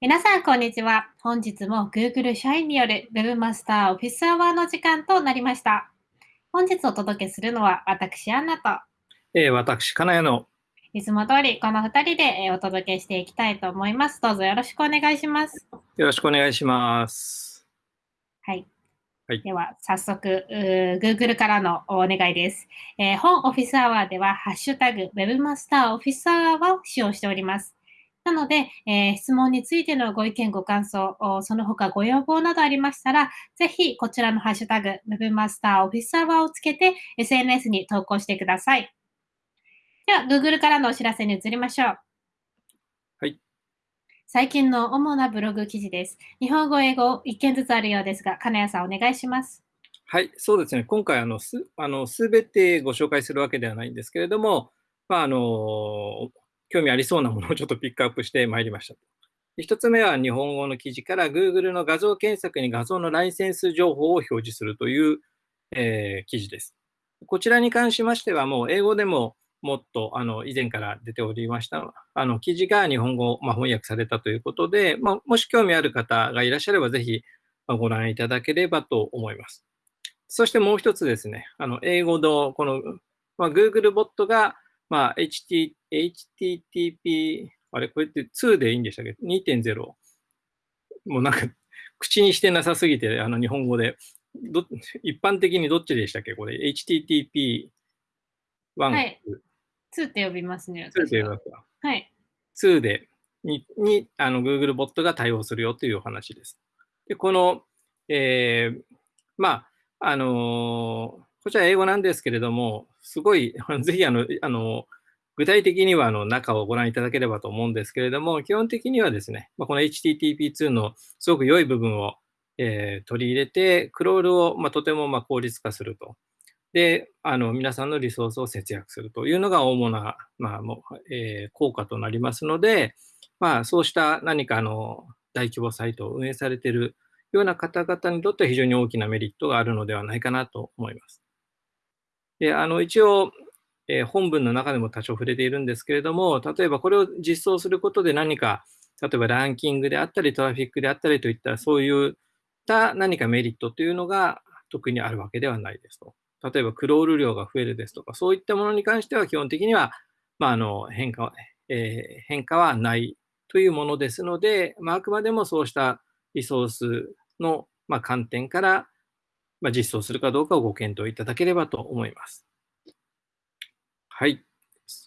皆さん、こんにちは。本日も Google 社員による Webmaster Office Hour の時間となりました。本日お届けするのは私、アンナと、えー、私、金谷の、いつも通りこの2人でえーお届けしていきたいと思います。どうぞよろしくお願いします。よろしくお願いします。はい。はいでは、早速、Google からのお願いです。えー本オフィスアワーでは、ハッシュタグ Webmaster オフィスアワーを使用しております。なので、えー質問についてのご意見、ご感想、おその他ご要望などありましたら、ぜひこちらのハッシュタグ Webmaster オフィスアワーをつけて SNS に投稿してください。では、Google からのお知らせに移りましょう。はい。最近の主なブログ記事です。日本語、英語、一件ずつあるようですが、金谷さんお願いします。はい、そうですね。今回、あの、す、あの、すべてご紹介するわけではないんですけれども、まあ、あの、興味ありそうなものをちょっとピックアップしてまいりました。で一つ目は日本語の記事から Google の画像検索に画像のライセンス情報を表示するという、えー記事です。こちらに関しましては、もう英語でももっとあの以前から出ておりました、あの記事が日本語、まあ、翻訳されたということで、まあ、もし興味ある方がいらっしゃれば、ぜひご覧いただければと思います。そしてもう一つですね、あの英語のこの、まあ、Google ボットが、まあ、HT HTTP、あれ、これって2でいいんでしたっけ ?2.0。もうなんか、口にしてなさすぎて、あの日本語で、ど一般的にどっちでしたっけ？これ、HTTP1、はい2って呼びますね。2で私はますかはい。2でににあの Google ボットが対応するよというお話です。で、この、えーまあ、あのーこちら英語なんですけれども、すごい、ぜひあの、あの具体的にはあの中をご覧いただければと思うんですけれども、基本的にはですね、まあ、この HTTP2 のすごく良い部分を、えー取り入れて、クロールを、まあ、とてもま効率化すると。で、あの皆さんのリソースを節約するというのが主な、まあもうえー効果となりますので、まあ、そうした何かあの大規模サイトを運営されているような方々にとっては非常に大きなメリットがあるのではないかなと思います。で、あの一応、えー本文の中でも多少触れているんですけれども、例えばこれを実装することで何か、例えばランキングであったり、トラフィックであったりといった、そういった何かメリットというのが特にあるわけではないですと。例えばクロール量が増えるですとか、そういったものに関しては基本的には、まあ、あの変化は、えー変化はないというものですので、まあ、あくまでもそうしたリソースの、まあ、観点から、まあ、実装するかどうかをご検討いただければと思います。はい。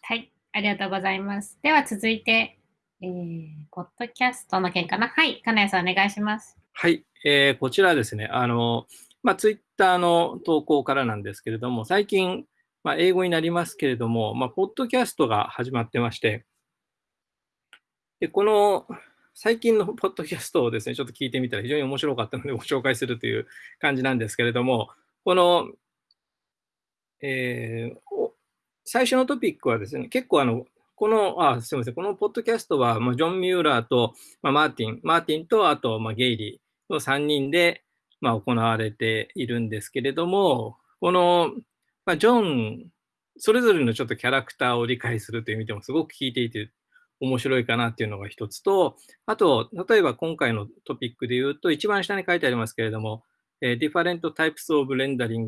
はい。ありがとうございます。では続いて、えー、ポッドキャストの件かな？はい。金谷さんお願いします。はい、えーこちらはですね、あの、まあ、ツイッターの投稿からなんですけれども、最近、まあ、英語になりますけれども、まあ、ポッドキャストが始まってまして、で、この最近のポッドキャストをですね、ちょっと聞いてみたら非常に面白かったのでご紹介するという感じなんですけれども、この、えーお最初のトピックはですね、結構あの、この、あ、すみません、このポッドキャストは、まあ、ジョン・ミューラーと、まあ、マーティン、マーティンと、あと、まあ、ゲイリーの3人で、まあ、行われているんですけれども、この、まあ、ジョン、それぞれのちょっとキャラクターを理解するという意味でもすごく聞いていて面白いかなっていうのが一つと、あと、例えば今回のトピックで言うと、一番下に書いてありますけれども、えー different types of rendering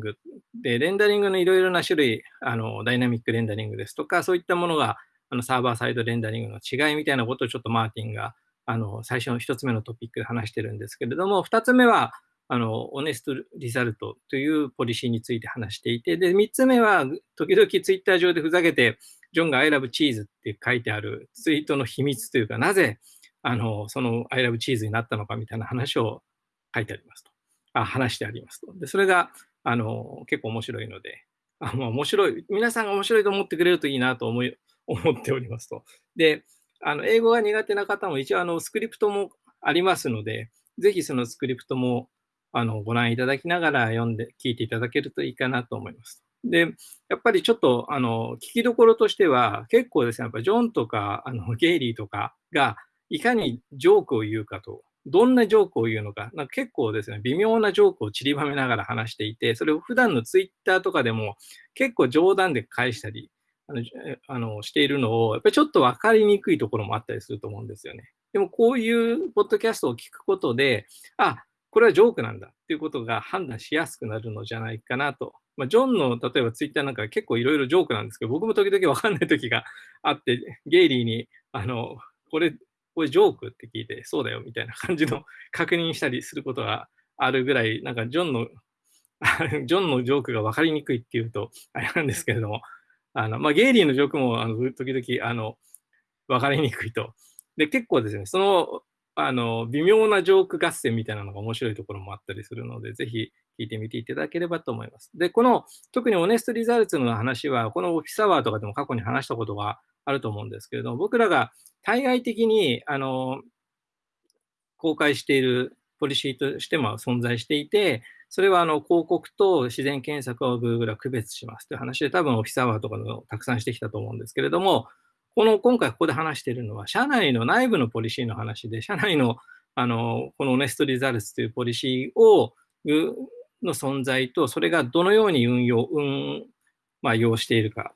で、レンダリングのいろいろな種類、あの、ダイナミックレンダリングですとか、そういったものが、あの、サーバーサイドレンダリングの違いみたいなことをちょっとマーティンが、あの、最初の一つ目のトピックで話してるんですけれども、二つ目は、あの、オネストリザルトというポリシーについて話していて、で、三つ目は、時々ツイッター上でふざけて、ジョンが I love cheese って書いてあるツイートの秘密というか、なぜ、あの、その I love cheese になったのかみたいな話を書いてありますと。話してありますと。で、それが、あの、結構面白いので、あまあ、面白い、皆さんが面白いと思ってくれるといいなと思い、思っておりますと。で、あの、英語が苦手な方も一応、あの、スクリプトもありますので、ぜひそのスクリプトも、あの、ご覧いただきながら読んで、聞いていただけるといいかなと思います。で、やっぱりちょっと、あの、聞きどころとしては、結構ですね、やっぱジョンとか、あの、ゲイリーとかが、いかにジョークを言うかと、どんなジョークを言うのか、なんか結構ですね、微妙なジョークを散りばめながら話していて、それを普段のツイッターとかでも結構冗談で返したり、あの、あのしているのを、やっぱりちょっと分かりにくいところもあったりすると思うんですよね。でもこういうポッドキャストを聞くことで、あ、これはジョークなんだっていうことが判断しやすくなるのじゃないかなと。まあ、ジョンの例えばツイッターなんか結構いろいろジョークなんですけど、僕も時々わかんない時があって、ゲイリーに、あの、これ、これジョークって聞いて、そうだよみたいな感じの 確認したりすることがあるぐらい、なんかジョンの、ジョンのジョークが分かりにくいっていうと、あれなんですけれども、あの、まあ、ゲイリーのジョークも、あの、時々、あの、分かりにくいと。で、結構ですね、そのあの、微妙なジョーク合戦みたいなのが面白いところもあったりするので、ぜひ聞いてみていただければと思います。で、この、特にオネストリザルツの話は、このオフィスアワーとかでも過去に話したことがあると思うんですけれども、僕らが対外的に、あの、公開しているポリシーとしても存在していて、それはあの広告と自然検索を Google は区別しますという話で、多分オフィスアワーとかのたくさんしてきたと思うんですけれども、この今回ここで話しているのは、社内の内部のポリシーの話で、社内のあのこのオネストリザルツというポリシーをの存在と、それがどのように運用、運、まあ、用しているか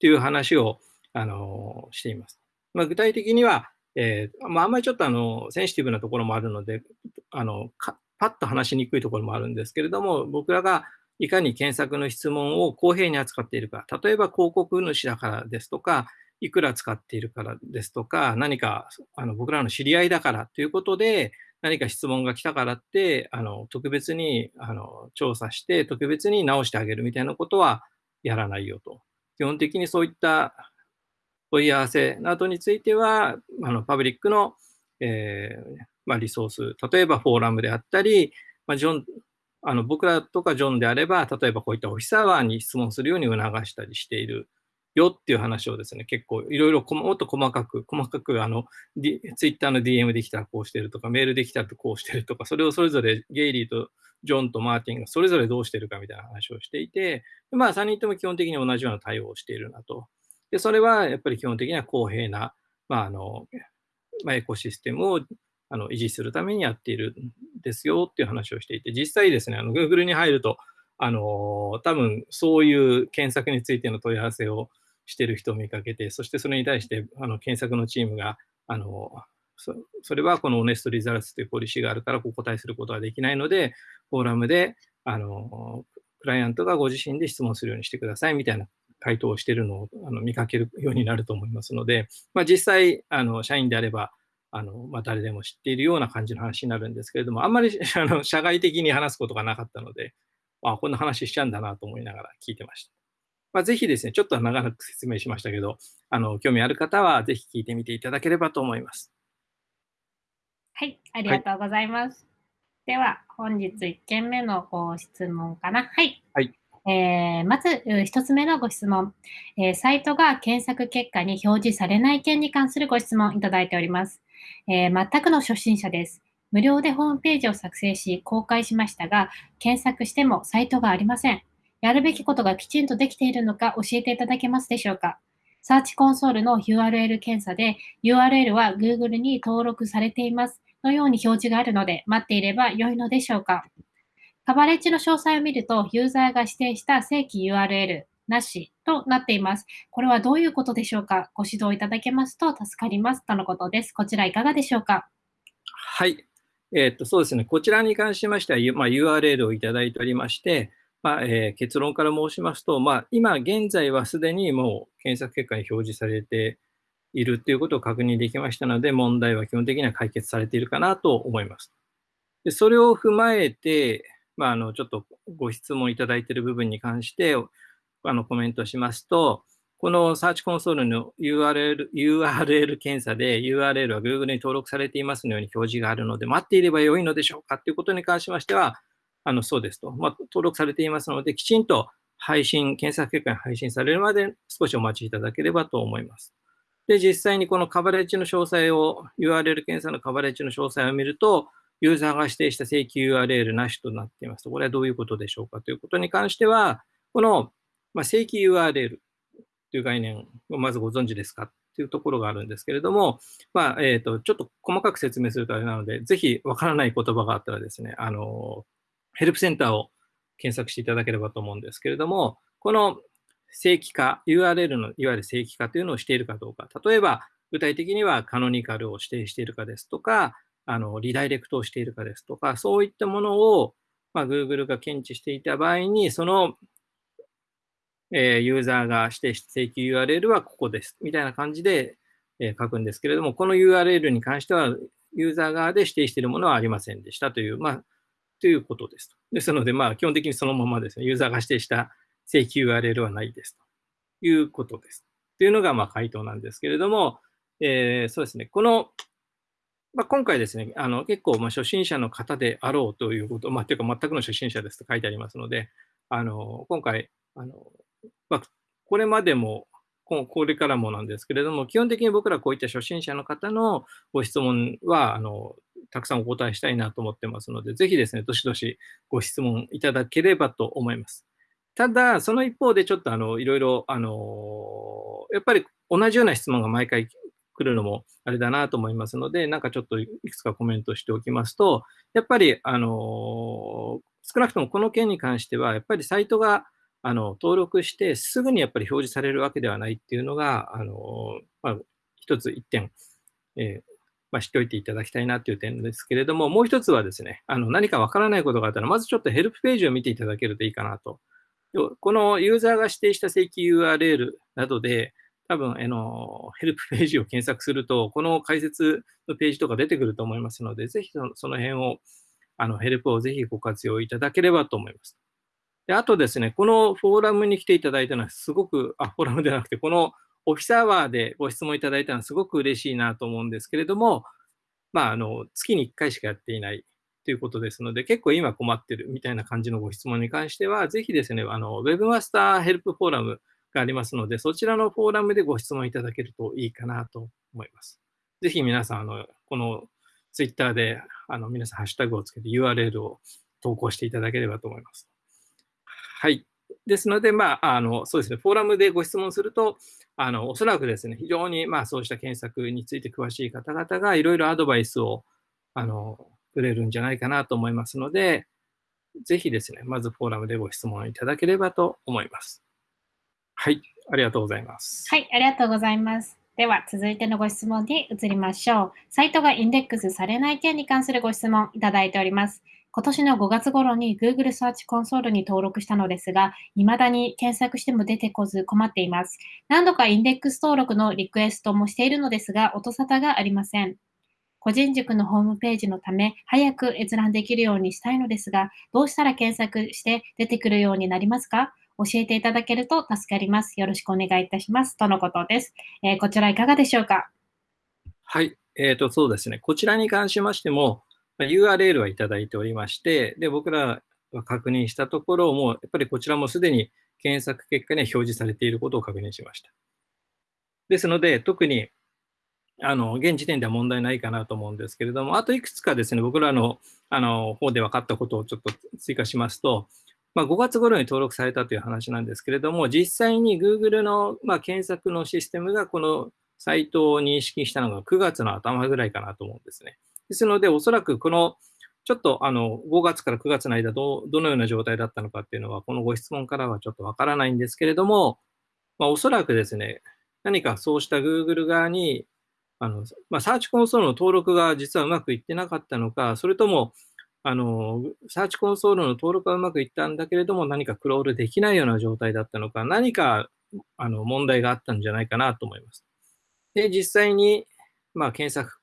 という話をあのしています。まあ、具体的には、えーまあ、あんまりちょっとあのセンシティブなところもあるので、あのパッと話しにくいところもあるんですけれども、僕らがいかに検索の質問を公平に扱っているか、例えば広告主だからですとか、いくら使っているからですとか、何かあの僕らの知り合いだからということで、何か質問が来たからって、あの特別にあの調査して、特別に直してあげるみたいなことはやらないよと。基本的にそういった問い合わせなどについては、あのパブリックの、えーまあ、リソース、例えばフォーラムであったり、まあ、ジョンあの僕らとかジョンであれば、例えばこういったオフィスアワーに質問するように促したりしているよっていう話をですね、結構いろいろもっと細かく、細かくあの、D、ツイッターの DM できたらこうしてるとか、メールできたらこうしてるとか、それをそれぞれゲイリーとジョンとマーティンがそれぞれどうしてるかみたいな話をしていて、まあ3人とも基本的に同じような対応をしているなと。で、それはやっぱり基本的には公平な、まああの、まあ、エコシステムをあの維持するためにやっているんですよっていう話をしていて、実際ですね、あの Google に入ると、あの多分そういう検索についての問い合わせをしてる人を見かけて、そしてそれに対してあの検索のチームが、あのそそれはこのオネストリザルツというポリシーがあるからお答えすることはできないので、フォーラムであのクライアントがご自身で質問するようにしてくださいみたいな回答をしているのをあの見かけるようになると思いますので、まあ、実際あの、社員であれば、あのまあ、誰でも知っているような感じの話になるんですけれども、あんまりあの社外的に話すことがなかったので、あこんな話しちゃうんだなと思いながら聞いてました。まあ、ぜひですね、ちょっと長く説明しましたけど、あの興味ある方はぜひ聞いてみていただければと思います。はい、ありがとうございます。はい、では、本日1件目のご質問かな。はい。はいえー、まず、1つ目のご質問、えー、サイトが検索結果に表示されない件に関するご質問いただいております。えー、全くの初心者です。無料でホームページを作成し公開しましたが、検索してもサイトがありません。やるべきことがきちんとできているのか教えていただけますでしょうかサーチコンソールの URL 検査で URL は Google に登録されていますのように表示があるので待っていれば良いのでしょうかカバレッジの詳細を見るとユーザーが指定した正規 URL なしとなっています。これはどういうことでしょうかご指導いただけますと助かりますとのことです。こちらいかがでしょうかはい。え、っと、そうですね。こちらに関しましては、まあ、URL をいただいておりまして、まあえー、結論から申しますと、まあ、今現在はすでにもう検索結果に表示されているということを確認できましたので、問題は基本的には解決されているかなと思います。でそれを踏まえて、まあ、あのちょっとご質問いただいている部分に関してあのコメントしますと、このサーチコンソールの URL, URL 検査で URL は Google に登録されていますのように表示があるので、待っていればよいのでしょうか？ということに関しましては、あのそうですと、まあ、登録されていますので、きちんと配信、検索結果に配信されるまで少しお待ちいただければと思います。で、実際にこのカバレッジの詳細を、URL 検査のカバレッジの詳細を見ると、ユーザーが指定した正規 URL なしとなっています。と、これはどういうことでしょうか？ということに関しては、この、まあ、正規 URL という概念をまずご存知ですかというところがあるんですけれども、まあ、えっ、ー、と、ちょっと細かく説明するとあれなので、ぜひわからない言葉があったらですね、あの、ヘルプセンターを検索していただければと思うんですけれども、この正規化、URL のいわゆる正規化というのをしているかどうか。例えば、具体的にはカノニカルを指定しているかですとか、あのリダイレクトをしているかですとか、そういったものを、まあ、Google が検知していた場合に、その、え、ユーザーが指定して請求 URL はここです。みたいな感じで、え、書くんですけれども、この URL に関しては、ユーザー側で指定しているものはありませんでしたという、まあ、ということです。ですので、まあ、基本的にそのままですね、ユーザーが指定した請求 URL はないですということです。というのが、まあ、回答なんですけれども、えー、そうですね、この、まあ、今回ですね、あの結構、ま、初心者の方であろうということ、まあ、というか全くの初心者ですと書いてありますので、あの今回、あのまあ、これまでもこれからもなんですけれども、基本的に僕らこういった初心者の方のご質問は、あのたくさんお答えしたいなと思ってますので、ぜひですね、どしどしご質問いただければと思います。ただ、その一方でちょっとあのいろいろ、あのやっぱり同じような質問が毎回来るのもあれだなと思いますので、なんかちょっといくつかコメントしておきますと、やっぱり、あの少なくともこの件に関しては、やっぱりサイトがあの登録してすぐにやっぱり表示されるわけではないっていうのが、あのまあ、一つ一点、えーまあ、知っておいていただきたいなという点ですけれども、もう一つはですね、あの何かわからないことがあったら、まずちょっとヘルプページを見ていただけるといいかなと。このユーザーが指定した請求 URL などで、多分、あの、ヘルプページを検索すると、この解説のページとか出てくると思いますので、ぜひそのその辺を、あの、ヘルプをぜひご活用いただければと思います。で、あとですね、このフォーラムに来ていただいたのはすごく、あ、フォーラムではなくて、このオフィスアワーでご質問いただいたのはすごく嬉しいなと思うんですけれども、まあ、あの、月に1回しかやっていないということですので、結構今困ってるみたいな感じのご質問に関しては、ぜひですね、あの、Webmaster Help フォーラムがありますので、そちらのフォーラムでご質問いただけるといいかなと思います。ぜひ皆さん、あの、この Twitter で、あの、皆さんハッシュタグをつけて URL を投稿していただければと思います。はい。ですので、まあ、あの、そうですね、フォーラムでご質問すると、あの、おそらくですね、非常に、まあ、そうした検索について詳しい方々がいろいろアドバイスを、あの、くれるんじゃないかなと思いますので、ぜひですね、まずフォーラムでご質問いただければと思います。はい、ありがとうございます。はい、ありがとうございます。では、続いてのご質問に移りましょう。サイトがインデックスされない件に関するご質問いただいております。今年の5月頃に Google サーチコンソールに登録したのですが、未だに検索しても出てこず困っています。何度かインデックス登録のリクエストもしているのですが、音沙汰がありません。個人塾のホームページのため、早く閲覧できるようにしたいのですが、どうしたら検索して出てくるようになりますか？教えていただけると助かります。よろしくお願いいたします。とのことです。えー、こちらいかがでしょうか？はい。えっ、ー、と、そうですね。こちらに関しましても、URL はいただいておりまして、で、僕らが確認したところも、やっぱりこちらもすでに検索結果に表示されていることを確認しました。ですので、特に、あの、現時点では問題ないかなと思うんですけれども、あといくつかですね、僕らの、あの、方で分かったことをちょっと追加しますと、まあ、5月頃に登録されたという話なんですけれども、実際に Google の、まあ、検索のシステムがこのサイトを認識したのが9月の頭ぐらいかなと思うんですね。ですので、おそらくこのちょっとあの5月から9月の間ど、どのような状態だったのかっていうのは、このご質問からはちょっとわからないんですけれども、まあ、おそらくですね、何かそうした Google 側に、あのまあ、サーチコンソールの登録が実はうまくいってなかったのか、それともあの、サーチコンソールの登録はうまくいったんだけれども、何かクロールできないような状態だったのか、何かあの問題があったんじゃないかなと思います。で、実際に、まあ、検索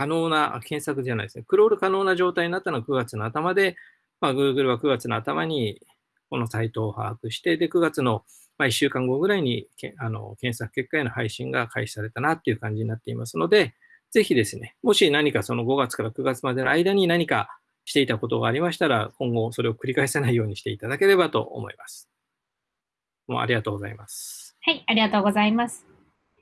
可能な、検索じゃないですね、クロール可能な状態になったのは9月の頭で、まあ、Google は9月の頭にこのサイトを把握して、で、9月のまあ1週間後ぐらいにけあの検索結果への配信が開始されたなっていう感じになっていますので、ぜひですね、もし何かその5月から9月までの間に何かしていたことがありましたら、今後それを繰り返さないようにしていただければと思います。もうありがとうございます。はい、ありがとうございます。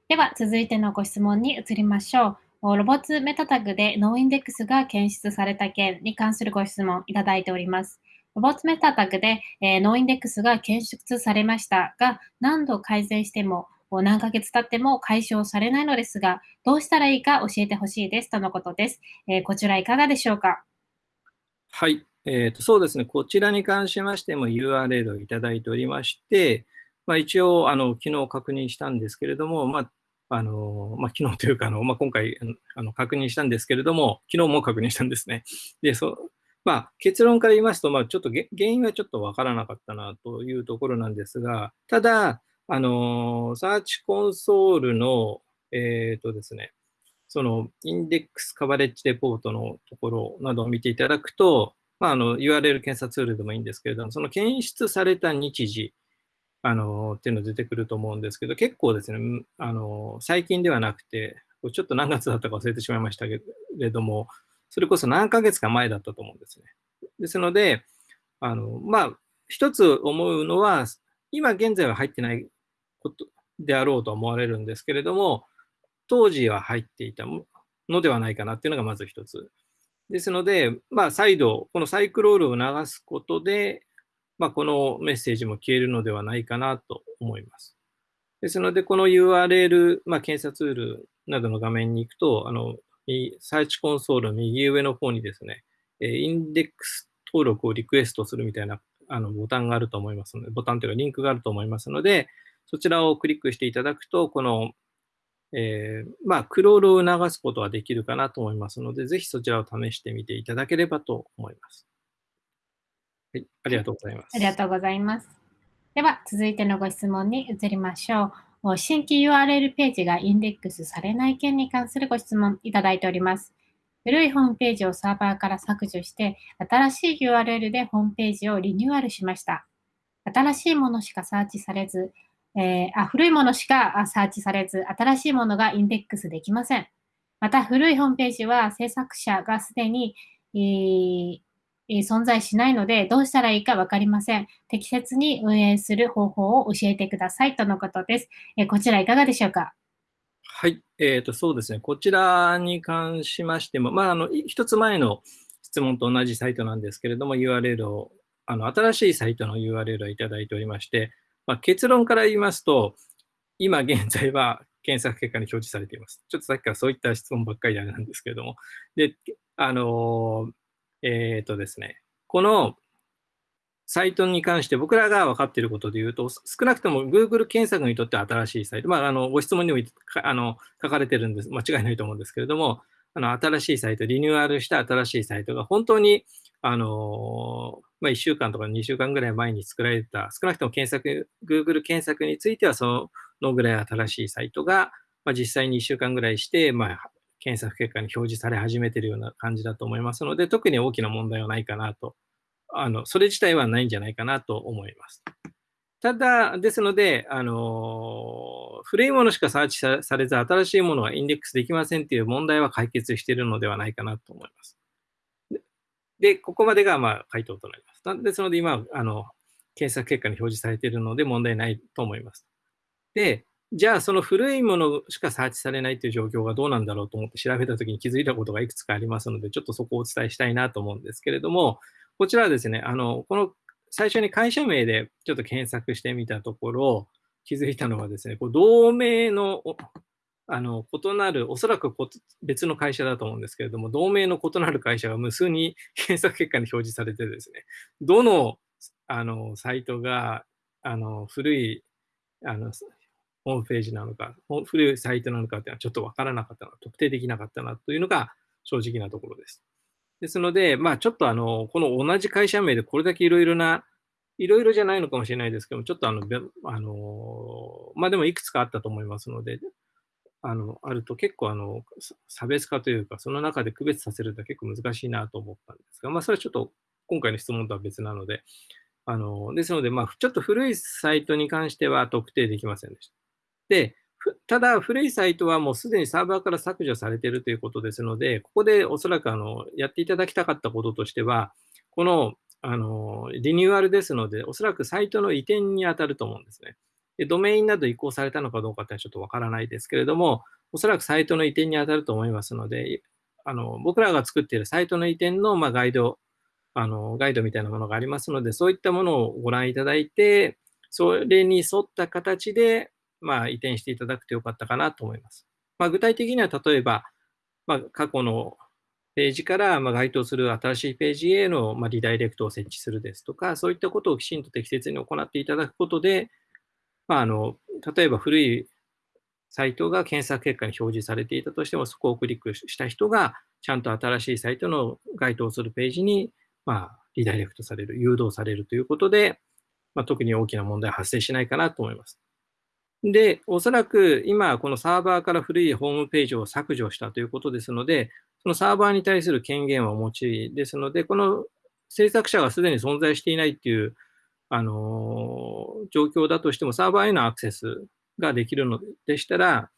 では、続いてのご質問に移りましょう。 robots meta tag で noindex が検出された件に関するご質問いただいております。 robots meta tag で、 noindex が検出されましたが、何度改善しても何ヶ月経っても解消されないのですが、どうしたらいいか教えてほしいですとのことです。こちらいかがでしょうか？はい、えーと、そうですね、こちらに関しましても URL をいただいておりまして、まあ、一応あの、昨日確認したんですけれども、まあ、あの、まあ、昨日というか、あの、まあ、今回、あの、確認したんですけれども、昨日も確認したんですね。で、そまあ、結論から言いますと、まあ、ちょっと原因はちょっとわからなかったなというところなんですが、ただ、あの、サーチコンソールの、えっ、ー、とですね、そのインデックスカバレッジレポートのところなどを見ていただくと、まあ、あの URL 検査ツールでもいいんですけれども、その検出された日時、あのっていうの出てくると思うんですけど、結構ですね、あの最近ではなくて、ちょっと何月だったか忘れてしまいましたけれども、それこそ何ヶ月か前だったと思うんですね。ですので、あのまあ、一つ思うのは、今現在は入ってないことであろうと思われるんですけれども、当時は入っていたのではないかなっていうのがまず一つ。ですので、まあ、再度、このサイクロールを流すことで、まあ、このメッセージも消えるのではないかなと思います。ですので、この URL、まあ、検査ツールなどの画面に行くと、あの、サーチコンソール右上の方にですね、インデックス登録をリクエストするみたいなあのボタンがあると思いますので、ボタンというかリンクがあると思いますので、そちらをクリックしていただくと、この、えー、まあ、クロールを流すことはできるかなと思いますので、ぜひそちらを試してみていただければと思います。はい、ありがとうございます。ありがとうございます。では、続いてのご質問に移りましょう。新規 URL ページがインデックスされない件に関するご質問いただいております。古いホームページをサーバーから削除して、新しい URL でホームページをリニューアルしました。新しいものしかサーチされず、えー、あ古いものしかサーチされず、新しいものがインデックスできません。また、古いホームページは制作者がすでに、えー存在しないので、どうしたらいいかわかりません。適切に運営する方法を教えてくださいとのことです。えこちらいかがでしょうか？はい、えーと、そうですね。こちらに関しましても、まあ、あの、一つ前の質問と同じサイトなんですけれども、URL を、あの、新しいサイトの URL をいただいておりまして、まあ、結論から言いますと、今現在は検索結果に表示されています。ちょっとさっきからそういった質問ばっかりであれなんですけれども。で、あのえっ、ー、とですね、このサイトに関して僕らが分かっていることで言うと、少なくとも Google 検索にとっては新しいサイト、まあ、あのご質問にもあの書かれてるんです、間違いないと思うんですけれども、あの新しいサイト、リニューアルした新しいサイトが本当にあのまあ、1週間とか2週間ぐらい前に作られた、少なくとも検索、Google 検索についてはそのぐらい新しいサイトが、まあ、実際に1週間ぐらいして、まあ、検索結果に表示され始めているような感じだと思いますので、特に大きな問題はないかなと、あのそれ自体はないんじゃないかなと思います。ただ、ですので、あの古いものしかサーチされず、新しいものはインデックスできませんという問題は解決しているのではないかなと思います。で、ここまでがまあ回答となります。ですので、今、あの検索結果に表示されているので問題ないと思います。で、じゃあその古いものしかサーチされないという状況がどうなんだろうと思って調べたときに気づいたことがいくつかありますので、ちょっとそこをお伝えしたいなと思うんですけれども、こちらはですね、あの、この最初に会社名でちょっと検索してみたところ、気づいたのはですね、こう同名のあの異なる、おそらく別の会社だと思うんですけれども、同名の異なる会社が無数に検索結果に表示されてですね、どのあのサイトがあの古いあのホームページなのか、古いサイトなのかっていうのはちょっとわからなかったな、特定できなかったなというのが正直なところです。ですので、まあちょっとあの、この同じ会社名でこれだけいろいろな、いろいろじゃないのかもしれないですけども、ちょっとあの、あのまあでもいくつかあったと思いますので、あの、あると結構あの、差別化というか、その中で区別させると結構難しいなと思ったんですが、まあそれはちょっと今回の質問とは別なので、あの、ですので、まあちょっと古いサイトに関しては特定できませんでした。で、ただ、古いサイトはもうすでにサーバーから削除されているということですので、ここでおそらくあのやっていただきたかったこととしては、このあのリニューアルですので、おそらくサイトの移転に当たると思うんですね。でドメインなど移行されたのかどうかってちょっとわからないですけれども、おそらくサイトの移転に当たると思いますので、あの僕らが作っているサイトの移転の、まあ、ガイド、あのガイドみたいなものがありますので、そういったものをご覧いただいて、それに沿った形で、まあ、移転していただくとよかったかなと思います。まあ、具体的には例えば、まあ、過去のページからま該当する新しいページへのまリダイレクトを設置するですとか、そういったことをきちんと適切に行っていただくことで、まあ、あの例えば古いサイトが検索結果に表示されていたとしても、そこをクリックした人が、ちゃんと新しいサイトの該当するページに、まあ、リダイレクトされる、誘導されるということで、まあ、特に大きな問題は発生しないかなと思います。で、おそらく今、このサーバーから古いホームページを削除したということですので、そのサーバーに対する権限はお持ちですので、この制作者がすでに存在していないっていう、あのー、状況だとしても、サーバーへのアクセスができるのでしたら、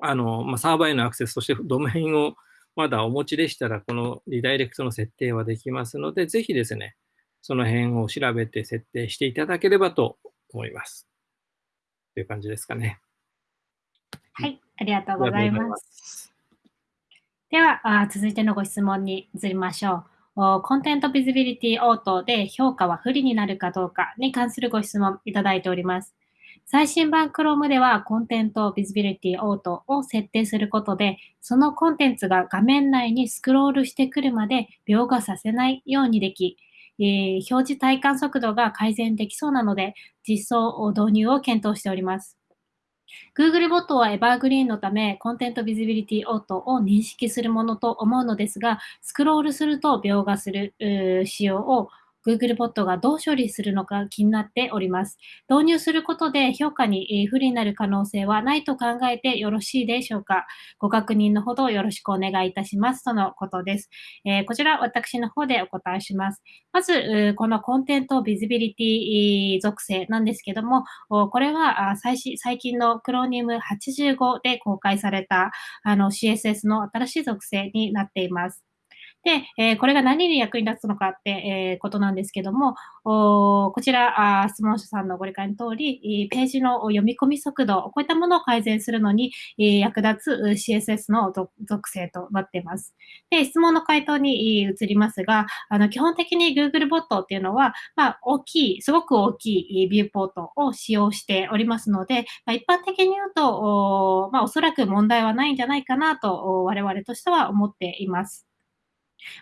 あの、まあ、サーバーへのアクセスとしてドメインをまだお持ちでしたら、このリダイレクトの設定はできますので、ぜひですね、その辺を調べて設定していただければと思います。という感じですかね。はい、ありがとうございます。ではあ、続いてのご質問に移りましょう。コンテントビジビリティ応答で評価は不利になるかどうかに関するご質問いただいております。最新版 Chrome ではコンテントビジビリティオートを設定することで、そのコンテンツが画面内にスクロールしてくるまで描画させないようにでき、えー、表示体感速度が改善できそうなので、実装を導入を検討しております。Googlebot はエバーグリーンのため、コンテントビジビリティオートを認識するものと思うのですが、スクロールすると描画する仕様を Google ボットがどう処理するのか気になっております。導入することで評価に不利になる可能性はないと考えてよろしいでしょうかご確認のほどよろしくお願いいたします。とのことです。えー、こちら私の方でお答えします。まず、このコンテントビジビリティ属性なんですけども、これは最最近のクロニウム85で公開されたあの CSS の新しい属性になっています。で、えー、これが何に役に立つのかって、えー、ことなんですけども、おこちらあ、質問者さんのご理解の通り、ページの読み込み速度、こういったものを改善するのに、えー、役立つ CSS の属性となっています。で、質問の回答に移りますが、あの基本的に Google ボットっていうのは、まあ、大きい、すごく大きいビューポートを使用しておりますので、まあ、一般的に言うと、おまあ、おそらく問題はないんじゃないかなと、我々としては思っています。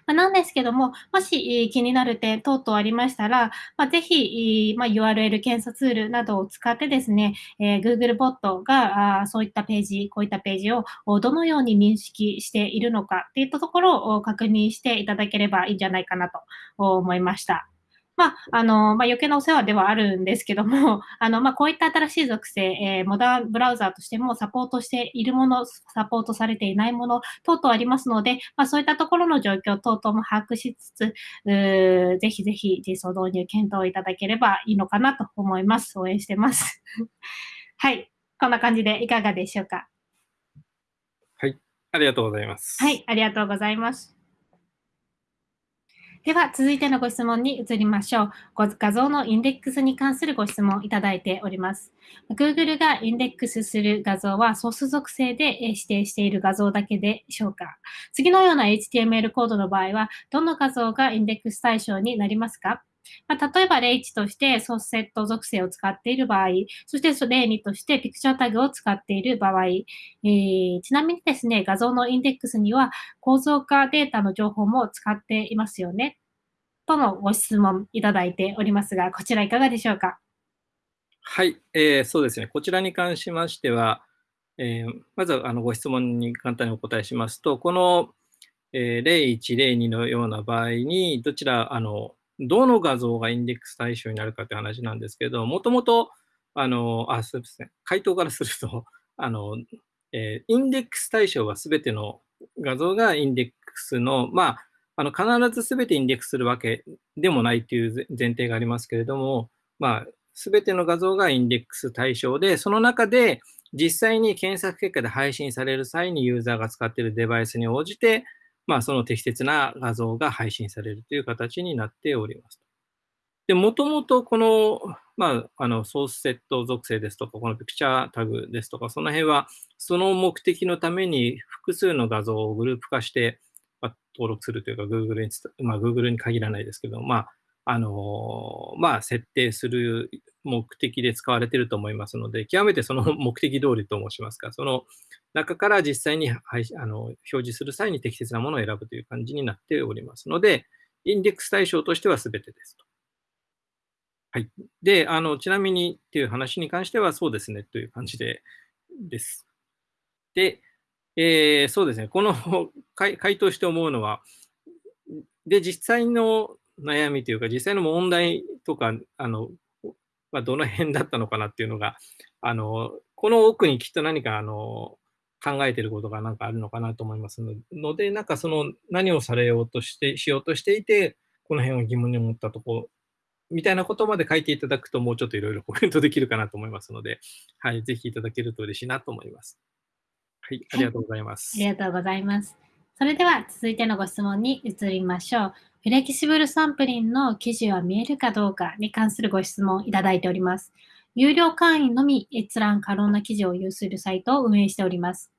ま、なんですけども、もし気になる点等々ありましたら、まあ、ぜひ、ま、URL 検査ツールなどを使ってですね、え、Googlebot があそういったページ、こういったページをどのように認識しているのかといったところを確認していただければいいんじゃないかなと思いました。まあ、あの、まあ、余計なお世話ではあるんですけども、あの、まあ、こういった新しい属性、えー、モダンブラウザーとしてもサポートしているもの、サポートされていないもの等々ありますので、まあ、そういったところの状況等々も把握しつつ、ぜひぜひ実装導入検討いただければいいのかなと思います。応援してます。はい。こんな感じでいかがでしょうか？はい。ありがとうございます。はい。ありがとうございます。では、続いてのご質問に移りましょう。画像のインデックスに関するご質問いただいております。Google がインデックスする画像はソース属性で指定している画像だけでしょうか次のような HTML コードの場合は、どの画像がインデックス対象になりますかまあ、例えば例1としてソースセット属性を使っている場合、そして例2としてピクチャータグを使っている場合、えー、ちなみにですね、画像のインデックスには構造化データの情報も使っていますよね。とのご質問いただいておりますが、こちらいかがでしょうか？はい、えー、そうですね。こちらに関しましては、えー、まずあのご質問に簡単にお答えしますと、この、えー、例1、例2のような場合に、どちら、あの、どの画像がインデックス対象になるかという話なんですけど、もともと、あの、あ、そうですね、回答からすると、あの、えー、インデックス対象はすべての画像がインデックスの、まあ、あの必ずすべてインデックスするわけでもないという前提がありますけれども、まあ、すべての画像がインデックス対象で、その中で実際に検索結果で配信される際にユーザーが使っているデバイスに応じて、まあ、その適切な画像が配信されるという形になっております。で、もともとこの、まあ、あの、ソースセット属性ですとか、このピクチャータグですとか、その辺は、その目的のために複数の画像をグループ化して、まあ、登録するというか、Google に、まあ、Google に限らないですけど、まあ、あのまあ、設定する目的で使われていると思いますので、極めてその目的通りと申しますか、その中から実際に、はい、あの表示する際に適切なものを選ぶという感じになっておりますので、インデックス対象としては全てですと。はい。で、あの、ちなみにっていう話に関してはそうですねという感じで、です。で、えー、そうですね、この回答して思うのは、で、実際の悩みというか、実際の問題とか、あの、まあ、どの辺だったのかなっていうのが、あの、この奥にきっと何か、あの、考えてることがなんかあるのかなと思いますので、なんかその何をされようとして、しようとしていて、この辺を疑問に思ったところ、みたいなことまで書いていただくと、もうちょっといろいろコメントできるかなと思いますので、はい、ぜひいただけると嬉しいなと思います。はい、ありがとうございます。ありがとうございます。それでは続いてのご質問に移りましょう。フレキシブルサンプリンの記事は見えるかどうかに関するご質問いただいております。有料会員のみ閲覧可能な記事を有するサイトを運営しております。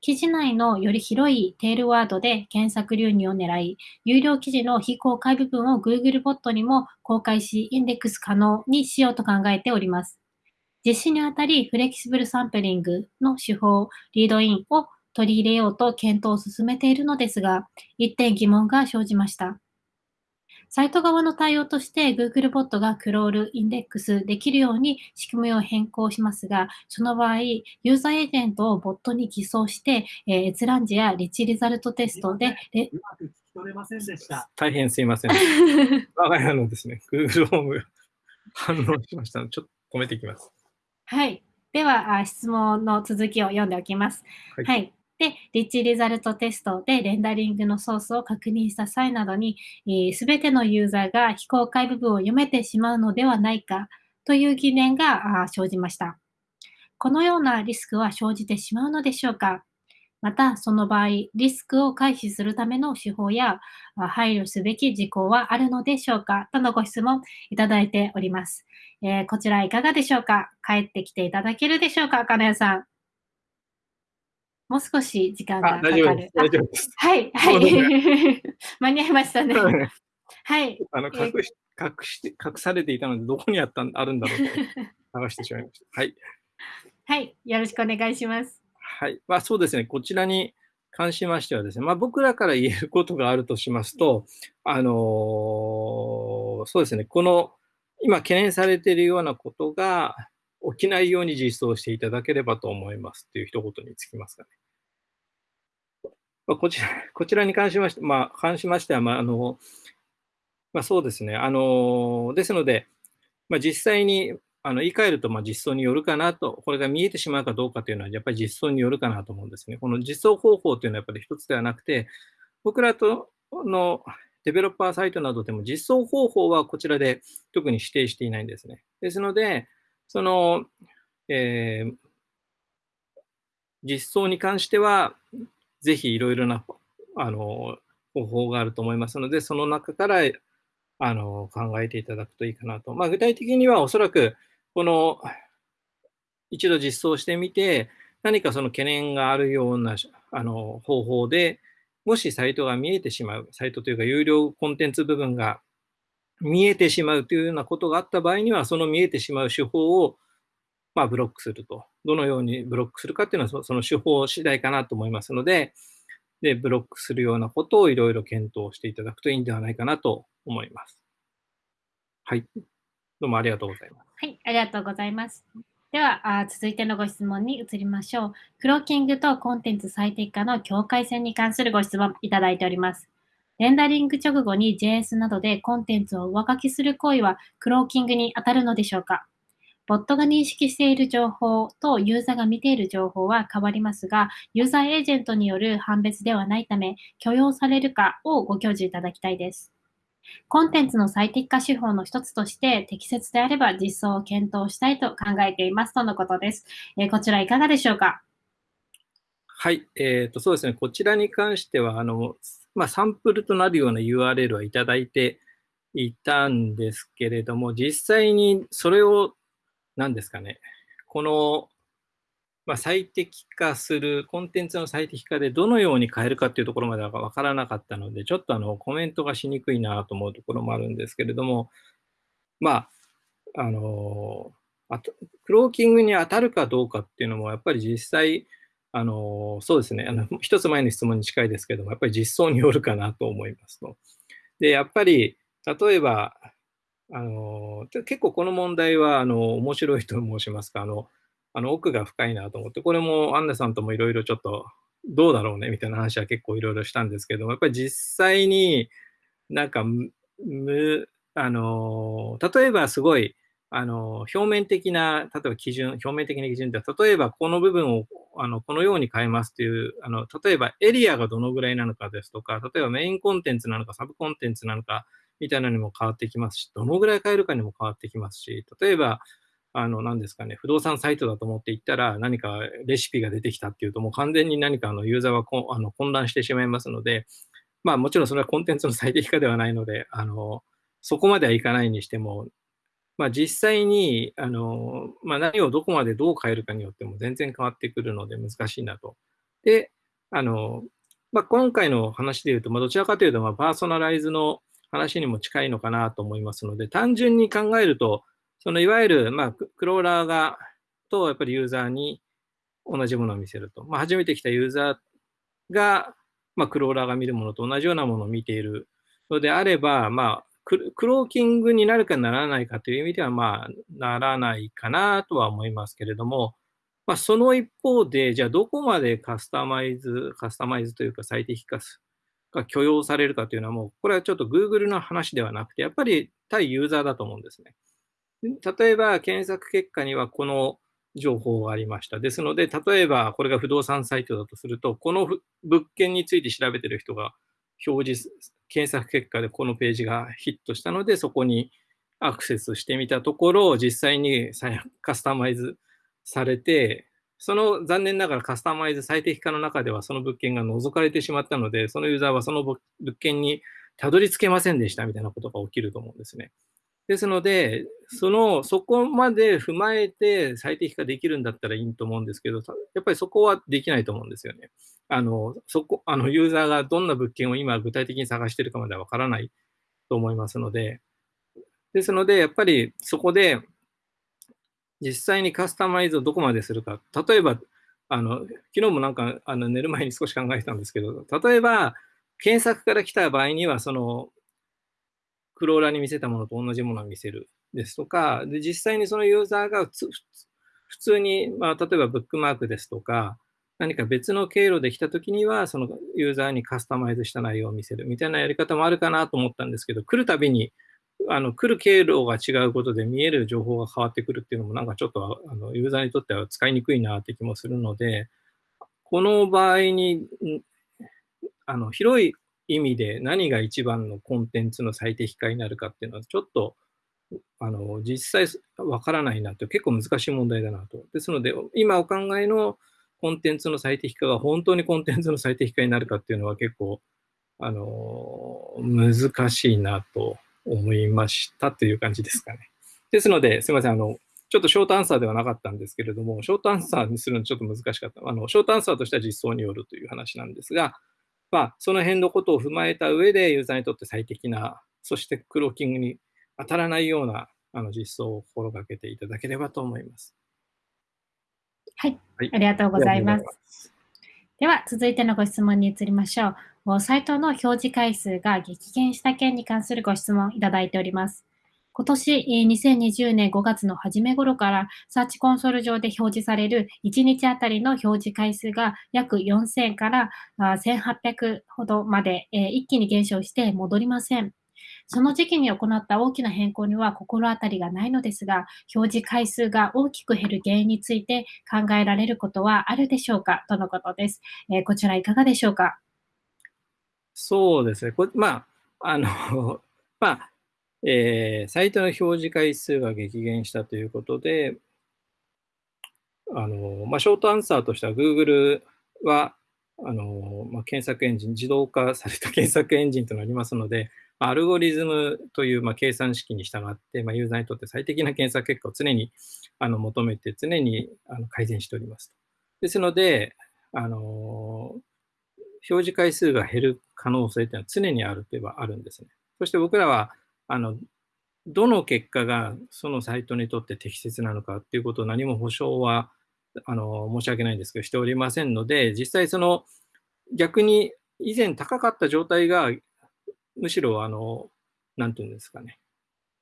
記事内のより広いテールワードで検索流入を狙い、有料記事の非公開部分を Google ボットにも公開し、インデックス可能にしようと考えております。実施にあたり、フレキシブルサンプリングの手法、リードインを取り入れようと検討を進めているのですが、一点疑問が生じました。サイト側の対応として Google ボットがクロール、インデックスできるように仕組みを変更しますが、その場合、ユーザーエージェントをボットに偽装して、えー、閲覧時やリッチリザルトテストで、大変すいません。我が家のですね、Google ホーム反応しましたので、ちょっと止めていきます。はい。では、質問の続きを読んでおきます。はい、はいで、リッチリザルトテストでレンダリングのソースを確認した際などに、す、え、べ、てのユーザーが非公開部分を読めてしまうのではないかという疑念が生じました。このようなリスクは生じてしまうのでしょうか？また、その場合、リスクを回避するための手法や配慮すべき事項はあるのでしょうか？とのご質問いただいております。えー、こちらいかがでしょうか？帰ってきていただけるでしょうか？金谷さん。もう少し時間がかかる。大丈夫です。はい、はい。間に合いましたね。はい。あの隠し、隠して、隠されていたので、どこにあったあるんだろうと 探してしまいました。はい。はい。よろしくお願いします。はい。まあ、そうですね。こちらに関しましてはですね、まあ、僕らから言えることがあるとしますと、あのー、そうですね。この、今懸念されているようなことが、起きないように実装していただければと思いますっていう一言につきますかね。まあ、こちら、こちらに関しまして、まあ、関しましては、まあ、あの、まあ、そうですね。あの、ですので、まあ、実際に、あの、言い換えると、まあ、実装によるかなと、これが見えてしまうかどうかというのは、やっぱり実装によるかなと思うんですね。この実装方法というのはやっぱり一つではなくて、僕らとのデベロッパーサイトなどでも実装方法はこちらで特に指定していないんですね。ですので、その、えー、実装に関しては、ぜひいろいろなあの方法があると思いますので、その中からあの考えていただくといいかなと。まあ、具体的にはおそらく、この一度実装してみて、何かその懸念があるようなあの方法で、もしサイトが見えてしまう、サイトというか有料コンテンツ部分が見えてしまうというようなことがあった場合には、その見えてしまう手法を、まあ、ブロックすると。どのようにブロックするかっていうのは、その手法次第かなと思いますので、で、ブロックするようなことをいろいろ検討していただくといいんではないかなと思います。はい。どうもありがとうございます。はい、ありがとうございます。では、あ続いてのご質問に移りましょう。クローキングとコンテンツ最適化の境界線に関するご質問いただいております。レンダリング直後に JS などでコンテンツを上書きする行為はクローキングに当たるのでしょうか？ボットが認識している情報とユーザーが見ている情報は変わりますが、ユーザーエージェントによる判別ではないため、許容されるかをご教示いただきたいです。コンテンツの最適化手法の一つとして、適切であれば実装を検討したいと考えていますとのことです。え、こちらいかがでしょうか？はい、えーと、そうですね、こちらに関しては、あのまあ、サンプルとなるような URL はいただいていたんですけれども、実際にそれを、何ですかね、この、まあ、最適化する、コンテンツの最適化でどのように変えるかっていうところまでは分からなかったので、ちょっとあのコメントがしにくいなと思うところもあるんですけれども、まあ、あの、あとクローキングに当たるかどうかっていうのも、やっぱり実際、あの、そうですね。あの、一つ前の質問に近いですけども、やっぱり実装によるかなと思いますと。で、やっぱり、例えば、あの、結構この問題は、あの、面白いと申しますか、あの、あの奥が深いなと思って、これもアンナさんともいろいろちょっとどうだろうねみたいな話は結構いろいろしたんですけども、やっぱり実際になんかむ、あの、例えばすごい、あの、表面的な、例えば基準、表面的な基準って、例えばこの部分を、あの、このように変えますという、あの、例えばエリアがどのぐらいなのかですとか、例えばメインコンテンツなのか、サブコンテンツなのか、みたいなのにも変わってきますし、どのぐらい変えるかにも変わってきますし、例えば、あの、何ですかね、不動産サイトだと思っていったら、何かレシピが出てきたっていうと、もう完全に何かあのユーザーはこあの混乱してしまいますので、まあもちろんそれはコンテンツの最適化ではないので、あの、そこまではいかないにしても、まあ実際に、あの、まあ何をどこまでどう変えるかによっても全然変わってくるので難しいなと。で、あの、まあ今回の話で言うと、まあどちらかというと、まあパーソナライズの話にも近いのかなと思いますので、単純に考えると、そのいわゆる、まあ、クローラーが、と、やっぱりユーザーに同じものを見せると。まあ、初めて来たユーザーが、まあ、クローラーが見るものと同じようなものを見ているのであれば、まあ、クローキングになるかならないかという意味では、まあ、ならないかなとは思いますけれども、まあ、その一方で、じゃあどこまでカスタマイズ、カスタマイズというか最適化が許容されるかというのはもう、これはちょっと Google の話ではなくて、やっぱり対ユーザーだと思うんですね。例えば、検索結果にはこの情報がありました。ですので、例えばこれが不動産サイトだとすると、この物件について調べてる人が表示、検索結果でこのページがヒットしたので、そこにアクセスしてみたところ、実際にカスタマイズされて、その残念ながらカスタマイズ最適化の中ではその物件が除かれてしまったので、そのユーザーはその物件にたどり着けませんでしたみたいなことが起きると思うんですね。ですので、その、そこまで踏まえて最適化できるんだったらいいと思うんですけど、やっぱりそこはできないと思うんですよね。あの、そこ、あの、ユーザーがどんな物件を今具体的に探してるかまではわからないと思いますので、ですので、やっぱりそこで、実際にカスタマイズをどこまでするか。例えば、あの、昨日もなんか、あの、寝る前に少し考えてたんですけど、例えば、検索から来た場合には、その、クローラーに見せたものと同じものを見せるですとか、で実際にそのユーザーが普通に、まあ、例えばブックマークですとか、何か別の経路で来たときには、そのユーザーにカスタマイズした内容を見せるみたいなやり方もあるかなと思ったんですけど、来るたびに、あの来る経路が違うことで見える情報が変わってくるっていうのも、なんかちょっとあのユーザーにとっては使いにくいなって気もするので、この場合に、あの広い意味で何が一番のコンテンツの最適化になるかっていうのはちょっとあの実際わからないなと結構難しい問題だなと。ですので今お考えのコンテンツの最適化が本当にコンテンツの最適化になるかっていうのは結構あの難しいなと思いましたという感じですかね。ですので、すみません、あの、ちょっとショートアンサーではなかったんですけれども、ショートアンサーにするのちょっと難しかった。あの、ショートアンサーとしては実装によるという話なんですが、まあ、その辺のことを踏まえた上で、ユーザーにとって最適な、そしてクローキングに当たらないようなあの実装を心がけていただければと思います。はい、はい、ありがとうございます。では、続いてのご質問に移りましょう。サイトの表示回数が激減した件に関するご質問いただいております。今年2020年5月の初め頃からサーチコンソール上で表示される1日あたりの表示回数が約4000から1800ほどまで一気に減少して戻りません。その時期に行った大きな変更には心当たりがないのですが、表示回数が大きく減る原因について考えられることはあるでしょうか？とのことです。えー、こちらいかがでしょうか？そうですね。こまあ、あの、まあ、えー、サイトの表示回数が激減したということで、あのまあ、ショートアンサーとしては Google はあの、まあ、検索エンジン、自動化された検索エンジンとなりますので、アルゴリズムという、まあ、計算式に従って、まあ、ユーザーにとって最適な検索結果を常にあの求めて、常にあの改善しております。ですので、あの表示回数が減る可能性というのは常にあるといえばあるんですね。そして僕らはあのどの結果がそのサイトにとって適切なのかっていうことを何も保証はあの申し訳ないんですけどしておりませんので実際その逆に以前高かった状態がむしろあの何て言うんですかね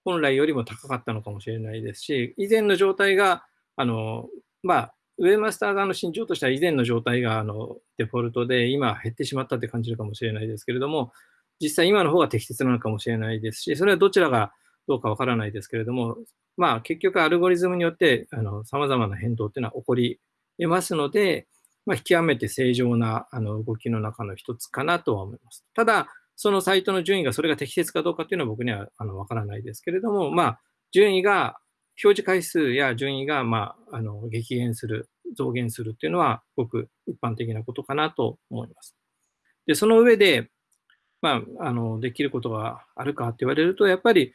本来よりも高かったのかもしれないですし以前の状態があのまあ、ウェブマスター側の心情としては以前の状態があのデフォルトで今減ってしまったって感じるかもしれないですけれども、実際今の方が適切なのかもしれないですし、それはどちらがどうかわからないですけれども、まあ結局アルゴリズムによってあの様々な変動っていうのは起こり得ますので、まあ、極めて正常なあの動きの中の一つかなとは思います。ただ、そのサイトの順位がそれが適切かどうかっていうのは僕にはあのわからないですけれども、まあ、順位が、表示回数や順位が、まあ、あの激減する、増減するっていうのは、ごく一般的なことかなと思います。で、その上で、まあ、あのできることがあるかって言われると、やっぱり、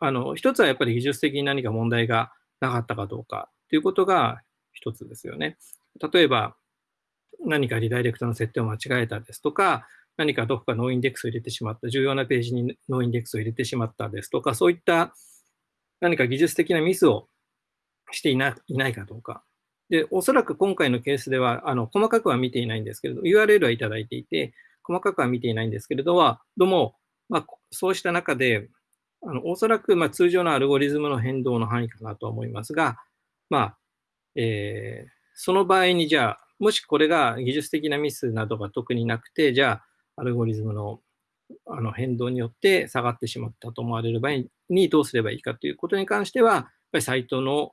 あの一つはやっぱり技術的に何か問題がなかったかどうかということが一つですよね。例えば、何かリダイレクトの設定を間違えたですとか、何かどこか noindex を入れてしまった、重要なページに noindex を入れてしまったですとか、そういった何か技術的なミスをしていないないかどうか。で、おそらく今回のケースでは、あの細かくは見ていないんですけれど、URL はいただいていて、細かくは見ていないんですけれどは、どうも、まあ、そうした中で、あのおそらくま通常のアルゴリズムの変動の範囲かなと思いますが、まあえー、その場合にじゃあ、もしこれが技術的なミスなどが特になくて、じゃあ、アルゴリズムのあの変動によって下がってしまったと思われる場合にどうすればいいかということに関しては、やっぱりサイトの、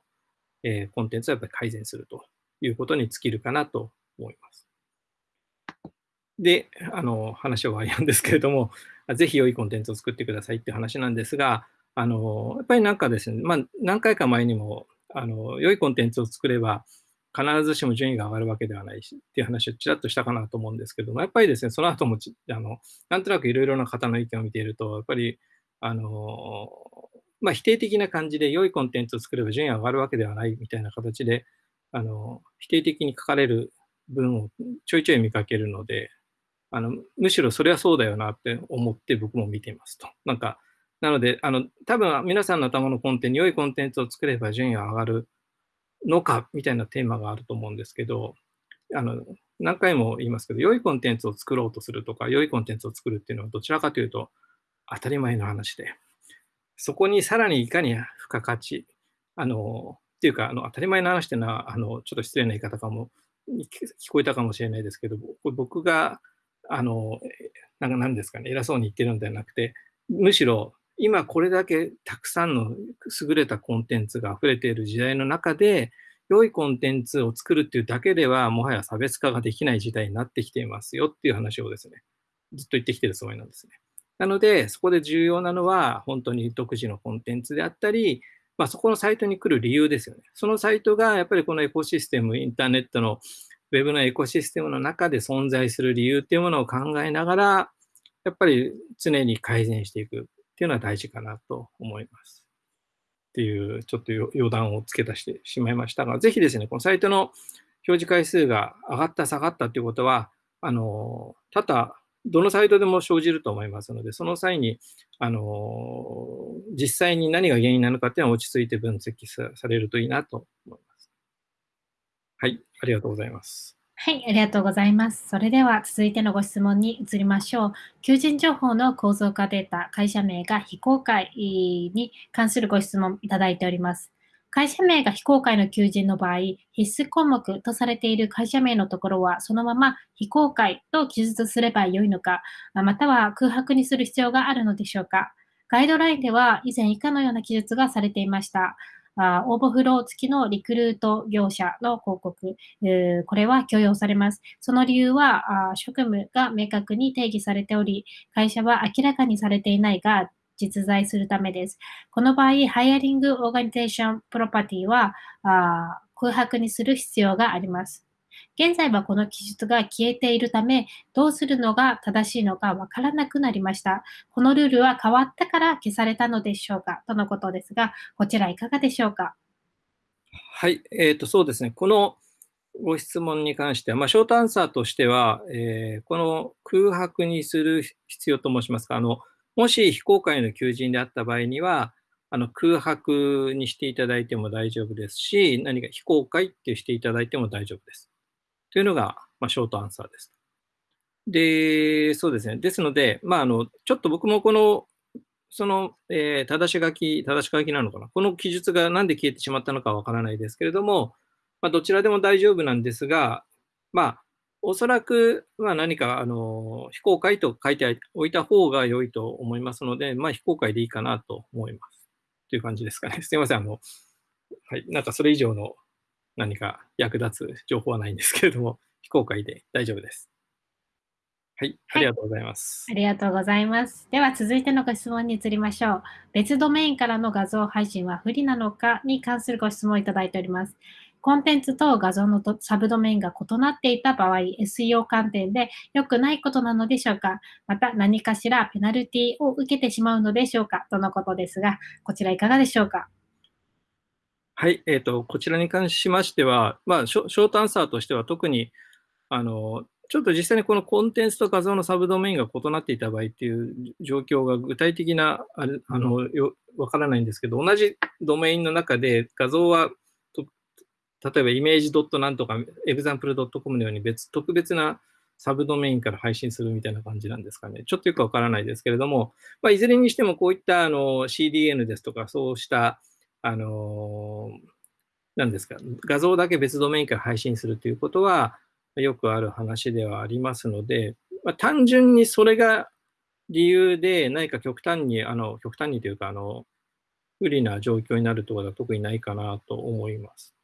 えー、コンテンツをやっぱり改善するということに尽きるかなと思います。で、あの話は終わりなんですけれども、ぜひ良いコンテンツを作ってくださいって話なんですが、あのやっぱりなんかですね、まあ、何回か前にもあの良いコンテンツを作れば、必ずしも順位が上がるわけではないしっていう話をちらっとしたかなと思うんですけども、やっぱりですね、その後もあのなんとなくいろいろな方の意見を見ていると、やっぱり、あのまあ、否定的な感じで良いコンテンツを作れば順位が上がるわけではないみたいな形で、あの否定的に書かれる文をちょいちょい見かけるので、あのむしろそれはそうだよなって思って僕も見ていますと。なんかなので、あの多分皆さんの頭のコンテンツ、良いコンテンツを作れば順位が上がるのかみたいなテーマがあると思うんですけど、あの何回も言いますけど、良いコンテンツを作ろうとするとか、良いコンテンツを作るっていうのはどちらかというと当たり前の話で、そこにさらにいかに付加価値、あの、っていうか、あの当たり前の話っていうのは、あのちょっと失礼な言い方かも、聞こえたかもしれないですけど、僕が、あの、なんか何ですかね、偉そうに言ってるのではなくて、むしろ今これだけたくさんの優れたコンテンツが溢れている時代の中で、良いコンテンツを作るっていうだけでは、もはや差別化ができない時代になってきていますよっていう話をですね、ずっと言ってきてるつもりなんですね。なので、そこで重要なのは、本当に独自のコンテンツであったり、まあ、そこのサイトに来る理由ですよね。そのサイトがやっぱりこのエコシステム、インターネットのウェブのエコシステムの中で存在する理由っていうものを考えながら、やっぱり常に改善していく。っていうのは大事かなと思います。っていう、ちょっと余談を付け足してしまいましたが、ぜひですね、このサイトの表示回数が上がった、下がったということは、あの、多々、どのサイトでも生じると思いますので、その際に、あの、実際に何が原因なのかっていうのは落ち着いて分析されるといいなと思います。はい、ありがとうございます。はい、ありがとうございます。それでは続いてのご質問に移りましょう。求人情報の構造化データ、会社名が非公開に関するご質問いただいております。会社名が非公開の求人の場合、必須項目とされている会社名のところは、そのまま非公開と記述すればよいのか、または空白にする必要があるのでしょうか。ガイドラインでは以前以下のような記述がされていました。あ応募フロー付きのリクルート業者の広告、これは許容されます。その理由はあ、職務が明確に定義されており、会社は明らかにされていないが、実在するためです。この場合、 hiringOrganization プロパティは空白にする必要があります。現在はこの記述が消えているため、どうするのが正しいのかわからなくなりました。このルールは変わったから消されたのでしょうか？とのことですが、こちらいかがでしょうか？はい、えー、とそうですね。このご質問に関しては、まあ、 short answer としては、えー、この空白にする必要と申しますか、あのもし非公開の求人であった場合には、あの空白にしていただいても大丈夫ですし、何か非公開ってしていただいても大丈夫です。というのが、まあ、ショートアンサーです。で、そうですね。ですので、まあ、あの、ちょっと僕もこの、その、えー、正し書き、正し書きなのかな？この記述がなんで消えてしまったのかわからないですけれども、まあ、どちらでも大丈夫なんですが、まあ、おそらく、まあ、何かあの非公開と書いておいた方が良いと思いますので、まあ、非公開でいいかなと思います。という感じですかね。すみません。あの、はい。なんかそれ以上の何か役立つ情報はないんですけれども、非公開で大丈夫です。はい、ありがとうございます、はい。ありがとうございます。では続いてのご質問に移りましょう。別ドメインからの画像配信は不利なのかに関するご質問をいただいております。コンテンツと画像のサブドメインが異なっていた場合、SEO 観点で良くないことなのでしょうかまた何かしらペナルティを受けてしまうのでしょうかとのことですが、こちらいかがでしょうかはい、えーと、こちらに関しましては、まあ、ショートアンサーとしては特にあのちょっと実際にこのコンテンツと画像のサブドメインが異なっていた場合っていう状況が具体的なあれあのよわからないんですけど、同じドメインの中で画像は例えば image dot なんとか example dot com のように別特別なサブドメインから配信するみたいな感じなんですかね。ちょっとよくわからないですけれども、まあ、いずれにしてもこういったあの CDN ですとか、そうしたあの何ですか、画像だけ別ドメインから配信するということは、よくある話ではありますので、まあ、単純にそれが理由で何か極端に、あの極端にというかあの、不利な状況になるところは特にないかなと思います。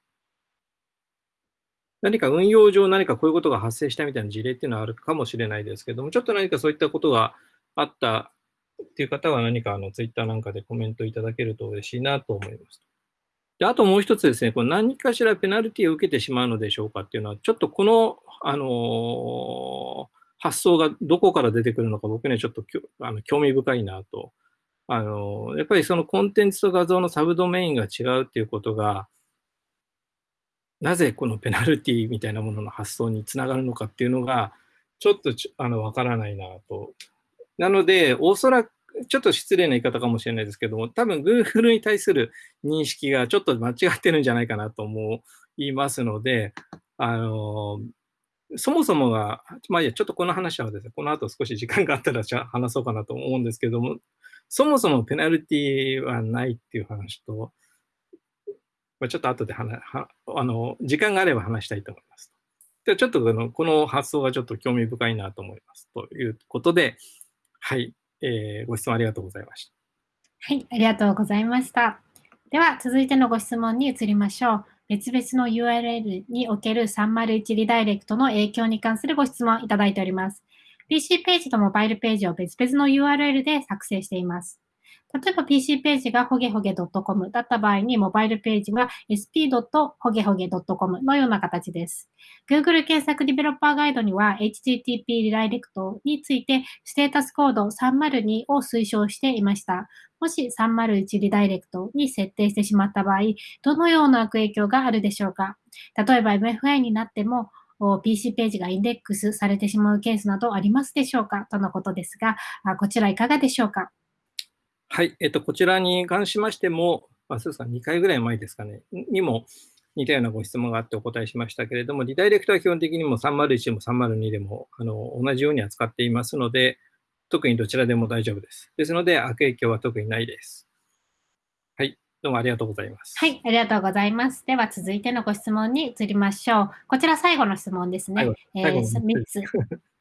何か運用上何かこういうことが発生したみたいな事例っていうのはあるかもしれないですけども、ちょっと何かそういったことがあったっていう方は何かあのツイッターなんかでコメントいただけると嬉しいなと思います。であともう一つですね、これ何かしらペナルティを受けてしまうのでしょうかっていうのは、ちょっとこの、あのー、発想がどこから出てくるのか、僕にはちょっとあの興味深いなと。あのー、やっぱりそのコンテンツと画像のサブドメインが違うっていうことが、なぜこのペナルティみたいなものの発想につながるのかっていうのが、ちょっとあのわからないなと。なので、おそらくちょっと失礼な言い方かもしれないですけども、多分 Google に対する認識がちょっと間違ってるんじゃないかなと思いますので、あの、そもそもが、まあいや、ちょっとこの話はですね、この後少し時間があったらじゃ話そうかなと思うんですけども、そもそもペナルティはないっていう話と、まあ、ちょっと後で話はあの時間があれば話したいと思います。でちょっとこのこの発想がちょっと興味深いなと思います。ということで、はい、えー、ご質問ありがとうございました。はい、ありがとうございました。では、続いてのご質問に移りましょう。別々の URL における301リダイレクトの影響に関するご質問いただいております。PC ページとモバイルページを別々の URL で作成しています。例えば PC ページがほげほげ .com だった場合に、モバイルページは sp. ほげほげ .com のような形です。Google 検索ディベロッパーガイドには HTTP リダイレクトについてステータスコード302を推奨していました。もし301リダイレクトに設定してしまった場合、どのような悪影響があるでしょうか？例えば MFI になっても PC ページがインデックスされてしまうケースなどありますでしょうか？とのことですが、こちらいかがでしょうか？はい、えっと、こちらに関しましても、まあ、そうですか、2回ぐらい前ですかね、にも似たようなご質問があってお答えしましたけれども、リダイレクトは基本的にも301でも302でもあの同じように扱っていますので、特にどちらでも大丈夫です。ですので、悪影響は特にないです。はい、どうもありがとうございます。はい、ありがとうございます。では続いてのご質問に移りましょう。こちら最後の質問ですね。えー、3つ。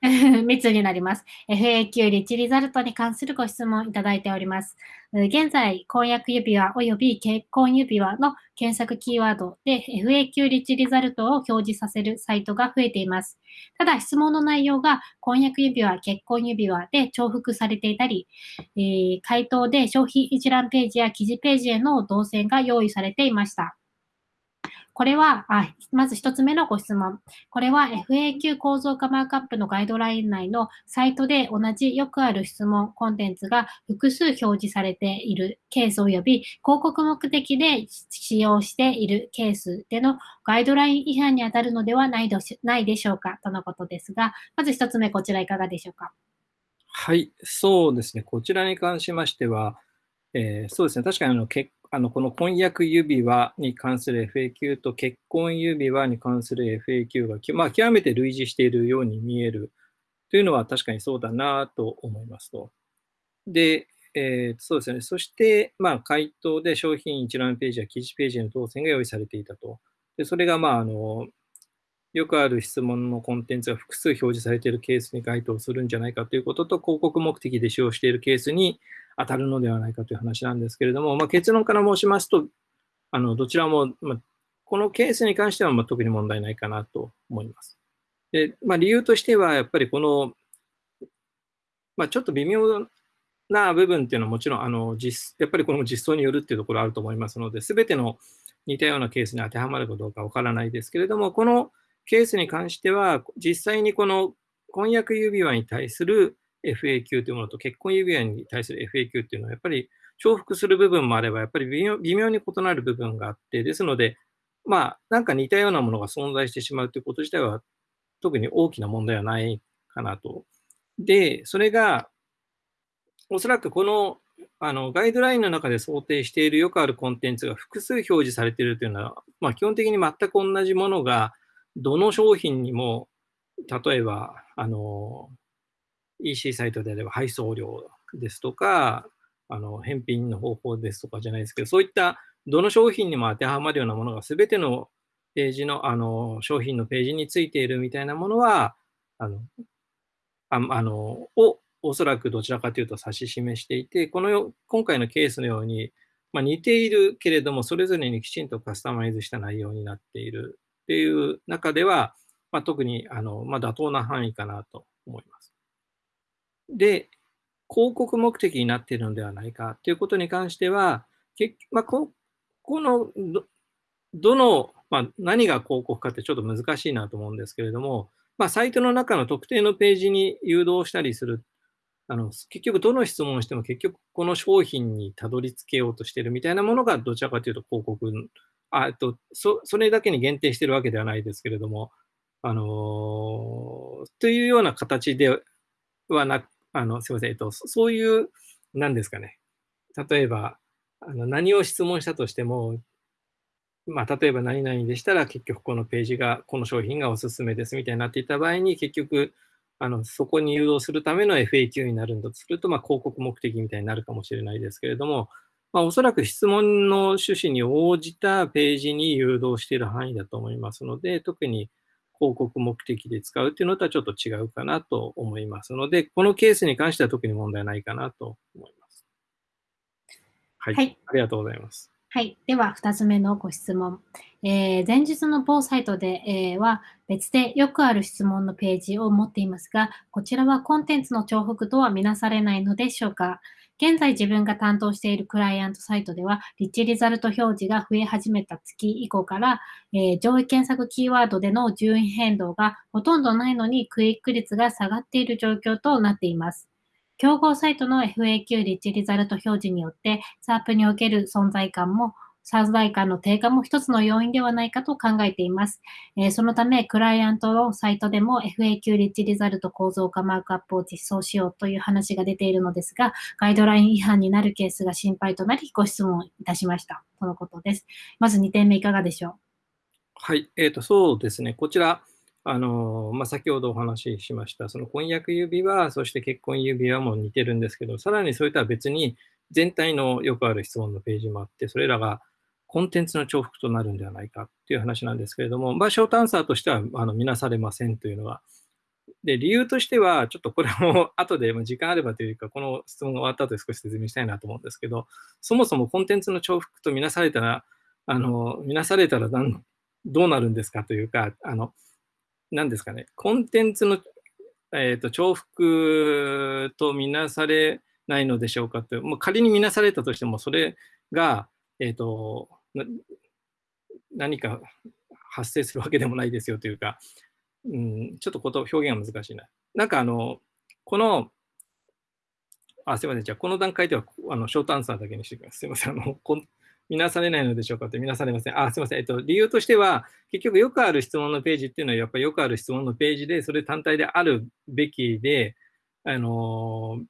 3つになります。FAQ リッチリザルトに関するご質問いただいております。現在、婚約指輪及び結婚指輪の検索キーワードで FAQ リッチリザルトを表示させるサイトが増えています。ただ、質問の内容が婚約指輪、結婚指輪で重複されていたり、えー、回答で商品一覧ページや記事ページへの動線が用意されていました。これは、あまず一つ目のご質問。これは FAQ 構造化マークアップのガイドライン内のサイトで同じよくある質問、コンテンツが複数表示されているケース及び広告目的で使用しているケースでのガイドライン違反に当たるのではないないでしょうか？とのことですが、まず一つ目、こちらいかがでしょうか？はい、そうですね。こちらに関しましては、えー、そうですね。確かにあの結あのこの婚約指輪に関する FAQ と結婚指輪に関する FAQ が、まあ、極めて類似しているように見えるというのは確かにそうだなと思いますと。で、えー、そうですね。そして、まあ、回答で商品一覧ページや記事ページの当選が用意されていたと。でそれが、まあ、あの、よくある質問のコンテンツが複数表示されているケースに該当するんじゃないかということと、広告目的で使用しているケースに当たるのではないかという話なんですけれども、まあ、結論から申しますと、あのどちらも、まあ、このケースに関してはまあ特に問題ないかなと思います。でまあ、理由としては、やっぱりこの、まあ、ちょっと微妙な部分っていうのはもちろんあの実、やっぱりこの実装によるっていうところあると思いますので、すべての似たようなケースに当てはまるかどうかわからないですけれども、このケースに関しては、実際にこの婚約指輪に対する FAQ というものと結婚指輪に対する FAQ っていうのは、やっぱり重複する部分もあれば、やっぱり微妙微妙に異なる部分があって、ですので、まあ、なんか似たようなものが存在してしまうということ自体は、特に大きな問題はないかなと。で、それが、おそらくこのあのガイドラインの中で想定しているよくあるコンテンツが複数表示されているというのは、まあ、基本的に全く同じものがどの商品にも、例えば、あの、EC サイトであれば配送料ですとか、あの返品の方法ですとかじゃないですけど、そういったどの商品にも当てはまるようなものが全てのページの、あの、商品のページについているみたいなものは、あの、ああのをおそらくどちらかというと指し示していて、このよ今回のケースのように、まあ、似ているけれども、それぞれにきちんとカスタマイズした内容になっているっていう中では、まあ、特にあの、まあ、妥当な範囲かなと思います。で、広告目的になっているのではないか。ということに関しては、結まあ、ここのどの、まあ、何が広告かってちょっと難しいなと思うんですけれども、まあ、サイトの中の特定のページに誘導したりする。あの結局どの質問をしても結局この商品にたどり着けようとしているみたいなものがどちらかというと広告あとそそれだけに限定しているわけではないですけれども、あのー、というような形ではなく、あのすみません、えっと、そういう、なんですかね、例えば、あの何を質問したとしても、まあ、例えば何々でしたら結局このページが、この商品がおすすめですみたいになっていた場合に、結局、あのそこに誘導するための FAQ になるんだとすると、まあ、広告目的みたいになるかもしれないですけれども、まあ、おそらく質問の趣旨に応じたページに誘導している範囲だと思いますので、特に広告目的で使うっていうのとはちょっと違うかなと思いますので、このケースに関しては特に問題ないかなと思います。はい。はい、ありがとうございます。はい。では、2つ目のご質問。えー、前日の某サイトで、えー、は別でよくある質問のページを持っていますが、こちらはコンテンツの重複とはみなされないのでしょうか？現在自分が担当しているクライアントサイトでは、リッチリザルト表示が増え始めた月以降から、えー、上位検索キーワードでの順位変動がほとんどないのにクイック率が下がっている状況となっています。競合サイトの FAQ リッチリザルト表示によって、サープにおける存在感も存在感の低下も一つの要因ではないかと考えています。えー、そのため、クライアントのサイトでも FAQ リッチリザルト構造化マークアップを実装しようという話が出ているのですが、ガイドライン違反になるケースが心配となり、ご質問いたしました。とのことです。まず2点目いかがでしょう？はい、えーと、そうですね。こちら、あのまあ、先ほどお話ししました、その婚約指輪、そして結婚指輪も似てるんですけど、さらにそれとは別に、全体のよくある質問のページもあって、それらがコンテンツの重複となるんではないかっていう話なんですけれども、まあ、ショートアンサーとしてはあの見なされませんというのは、で理由としては、ちょっとこれも後で時間あればというか、この質問が終わった後で少し説明したいなと思うんですけど、そもそもコンテンツの重複と見なされたら、あの見なされたらどうなるんですかというか、あの何ですかね、コンテンツの、えーと、重複と見なされないのでしょうかと、もう仮に見なされたとしても、それが、えーと何か発生するわけでもないですよというか、うん、ちょっとこと表現が難しいな。なんかあの、この、あ、すいません。じゃあ、この段階では、あの、ショートアンサーだけにしておきます。すいません。あの、こ見なされないのでしょうかって見なされません。あ、すいません。えっと、理由としては、結局よくある質問のページっていうのは、やっぱりよくある質問のページで、それ単体であるべきで、あの、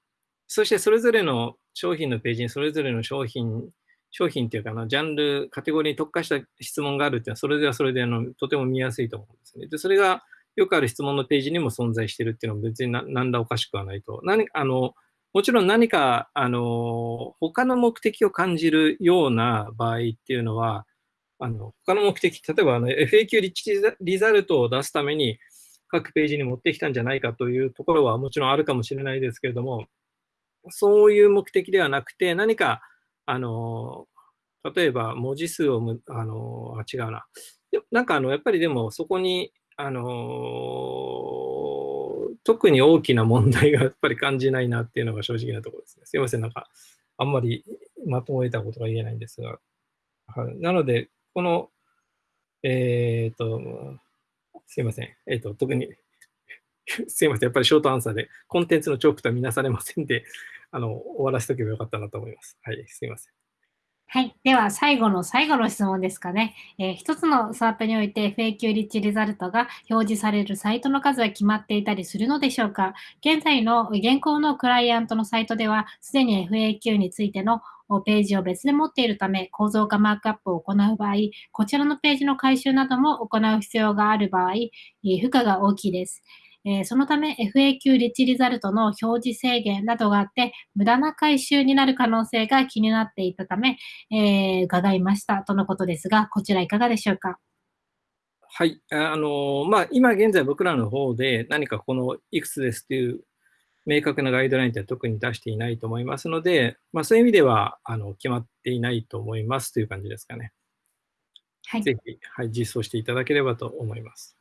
そしてそれぞれの商品のページにそれぞれの商品商品っていうかな、ジャンル、カテゴリーに特化した質問があるっていうのは、それではそれであのとても見やすいと思うんですね。で、それがよくある質問のページにも存在してるっていうのは別に何らおかしくはないと。何あのもちろん何か、あの、他の目的を感じるような場合っていうのは、あの他の目的、例えばあの FAQ リッチリザルトを出すために各ページに持ってきたんじゃないかというところはもちろんあるかもしれないですけれども、そういう目的ではなくて、何か、あの、例えば文字数をむ、あの、あ、違うな。なんかあの、やっぱりでもそこに、あの、特に大きな問題がやっぱり感じないなっていうのが正直なところですね。すいません、なんか、あんまりまとめたことが言えないんですが。はい、なので、この、えっ、と、すいません。えっ、と、特に すいません。やっぱりショートアンサーで、コンテンツのチョークとは見なされませんで、あの、終わらせておけばよかったなと思います。はい、すいません。はい。では、最後の最後の質問ですかね。えー、一つのスワップにおいて FAQ リッチリザルトが表示されるサイトの数は決まっていたりするのでしょうか現在の現行のクライアントのサイトでは、すでに FAQ についてのページを別で持っているため、構造化マークアップを行う場合、こちらのページの回収なども行う必要がある場合、負荷が大きいです。えー、そのため FAQ リッチリザルトの表示制限などがあって、無駄な回収になる可能性が気になっていたため、えー、伺いましたとのことですが、こちらいかがでしょうか？はい。あの、まあ、今現在僕らの方で何かこのいくつですという明確なガイドラインって特に出していないと思いますので、まあ、そういう意味ではあの決まっていないと思いますという感じですかね。はい。ぜひ、はい、実装していただければと思います。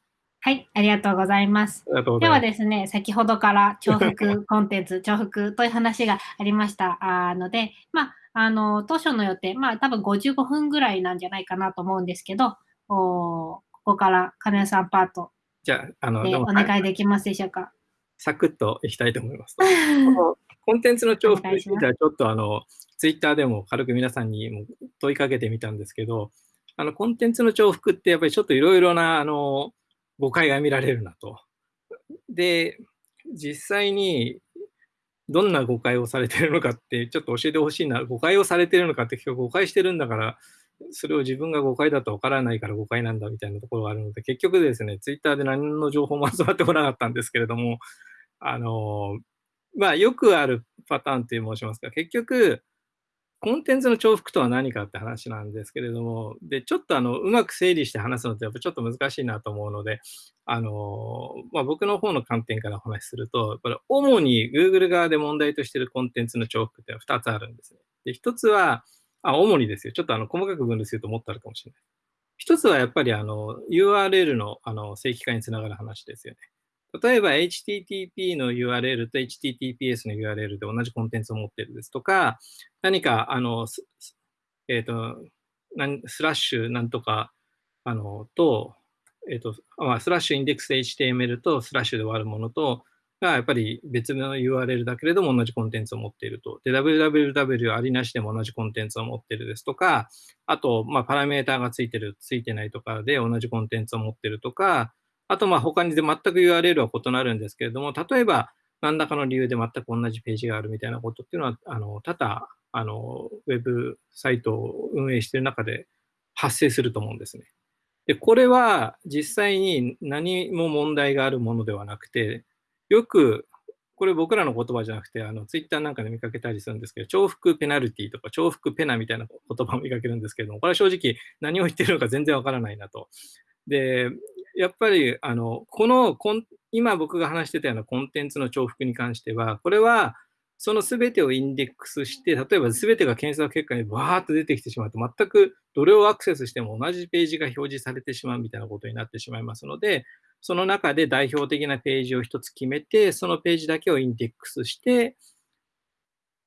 はい、ありがとうございます。ではですね、先ほどから重複コンテンツ、重複という話がありましたあので、まあ、あの、当初の予定、まあ、多分55分ぐらいなんじゃないかなと思うんですけど、おここから金谷さんパートじゃあ、あの、お願いできますでしょうか？サクッといきたいと思います。コンテンツの重複については、ちょっとあの、ツイッターでも軽く皆さんにも問いかけてみたんですけど、あの、コンテンツの重複ってやっぱりちょっといろいろな、あの、誤解が見られるなと。で、実際にどんな誤解をされてるのかってちょっと教えてほしいな。誤解をされてるのかって結局誤解してるんだから、それを自分が誤解だとわからないから誤解なんだみたいなところがあるので、結局ですね、ツイッターで何の情報も集まってこなかったんですけれども、あの、まあよくあるパターンって申しますか、結局、コンテンツの重複とは何かって話なんですけれども、で、ちょっとあの、うまく整理して話すのってやっぱちょっと難しいなと思うので、あの、まあ、僕の方の観点からお話しすると、これ主に Google 側で問題としているコンテンツの重複ってのは2つあるんですね。で、1つは、あ、主にですよ。ちょっとあの、細かく分類するともっとあるかもしれない。1つはやっぱりあの、URL のあの正規化につながる話ですよね。例えば HTTP の URL と HTTPS の URL で同じコンテンツを持っているですとか、何か、あの、えっ、ー、と、スラッシュなんとか、あの、と、えっ、ー、と、スラッシュインデックス HTML とスラッシュで終わるものと、がやっぱり別の URL だけれども同じコンテンツを持っていると。で、www ありなしでも同じコンテンツを持っているですとか、あと、まあ、パラメーターがついてる、ついてないとかで同じコンテンツを持っているとか、あと、まあ、他にで全く URL は異なるんですけれども、例えば、何らかの理由で全く同じページがあるみたいなことっていうのは、あの、多々、あの、ウェブサイトを運営している中で発生すると思うんですね。で、これは実際に何も問題があるものではなくて、よく、これ僕らの言葉じゃなくて、あの、ツイッターなんかで見かけたりするんですけど、重複ペナルティとか重複ペナみたいな言葉を見かけるんですけれども、これは正直何を言ってるのか全然わからないなと。で、やっぱり、あの、このコン、今僕が話してたようなコンテンツの重複に関しては、これは、その全てをインデックスして、例えば全てが検索結果にバーっと出てきてしまうと、全くどれをアクセスしても同じページが表示されてしまうみたいなことになってしまいますので、その中で代表的なページを一つ決めて、そのページだけをインデックスして、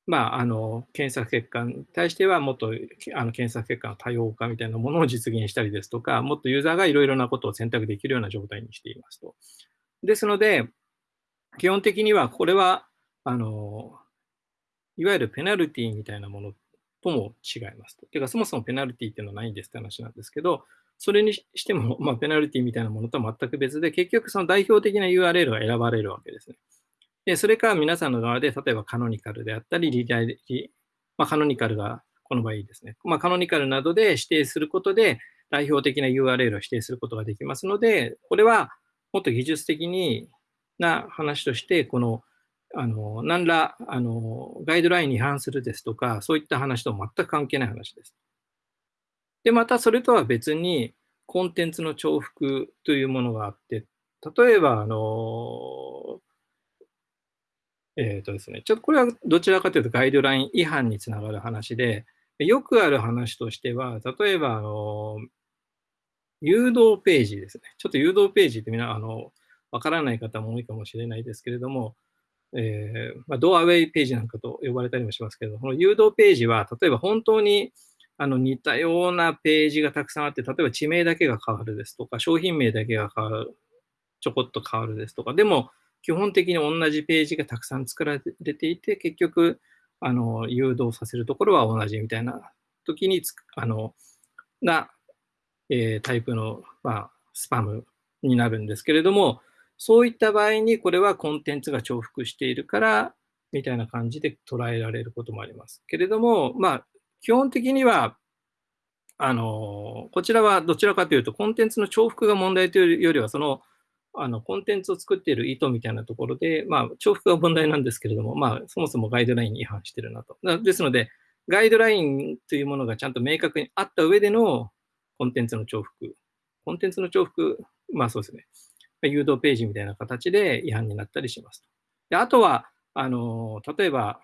まあ、あの、検索結果に対しては、もっとあの検索結果の多様化みたいなものを実現したりですとか、もっとユーザーがいろいろなことを選択できるような状態にしていますと。ですので、基本的にはこれは、あの、いわゆるペナルティみたいなものとも違いますと。てか、そもそもペナルティっていうのはないんですって話なんですけど、それにしても、まあ、ペナルティみたいなものとは全く別で、結局その代表的な URL が選ばれるわけですね。で、それから皆さんの側で、例えばカノニカルであったり、リダイ、まあ、カノニカルがこの場合ですね。まあ、カノニカルなどで指定することで、代表的な URL を指定することができますので、これはもっと技術的にな話として、この、あの、何ら、あの、ガイドラインに違反するですとか、そういった話と全く関係ない話です。で、またそれとは別に、コンテンツの重複というものがあって、例えば、あの、えっ、ー、とですね、ちょっとこれはどちらかというとガイドライン違反につながる話で、よくある話としては、例えば、あの、誘導ページですね。ちょっと誘導ページってみんな、あの、わからない方も多いかもしれないですけれども、えー、まあ、ドアウェイページなんかと呼ばれたりもしますけど、この誘導ページは、例えば本当にあの似たようなページがたくさんあって、例えば地名だけが変わるですとか、商品名だけが変わる、ちょこっと変わるですとか、でも基本的に同じページがたくさん作られていて、結局、あの誘導させるところは同じみたいな時につあのな、えー、タイプの、まあ、スパムになるんですけれども、そういった場合にこれはコンテンツが重複しているから、みたいな感じで捉えられることもあります。けれども、まあ、基本的には、あの、こちらはどちらかというと、コンテンツの重複が問題というよりは、その、あの、コンテンツを作っている意図みたいなところで、まあ、重複が問題なんですけれども、まあ、そもそもガイドラインに違反してるなと。ですので、ガイドラインというものがちゃんと明確にあった上でのコンテンツの重複。コンテンツの重複、まあそうですね。誘導ページみたいな形で違反になったりしますと。であとは、あの、例えば、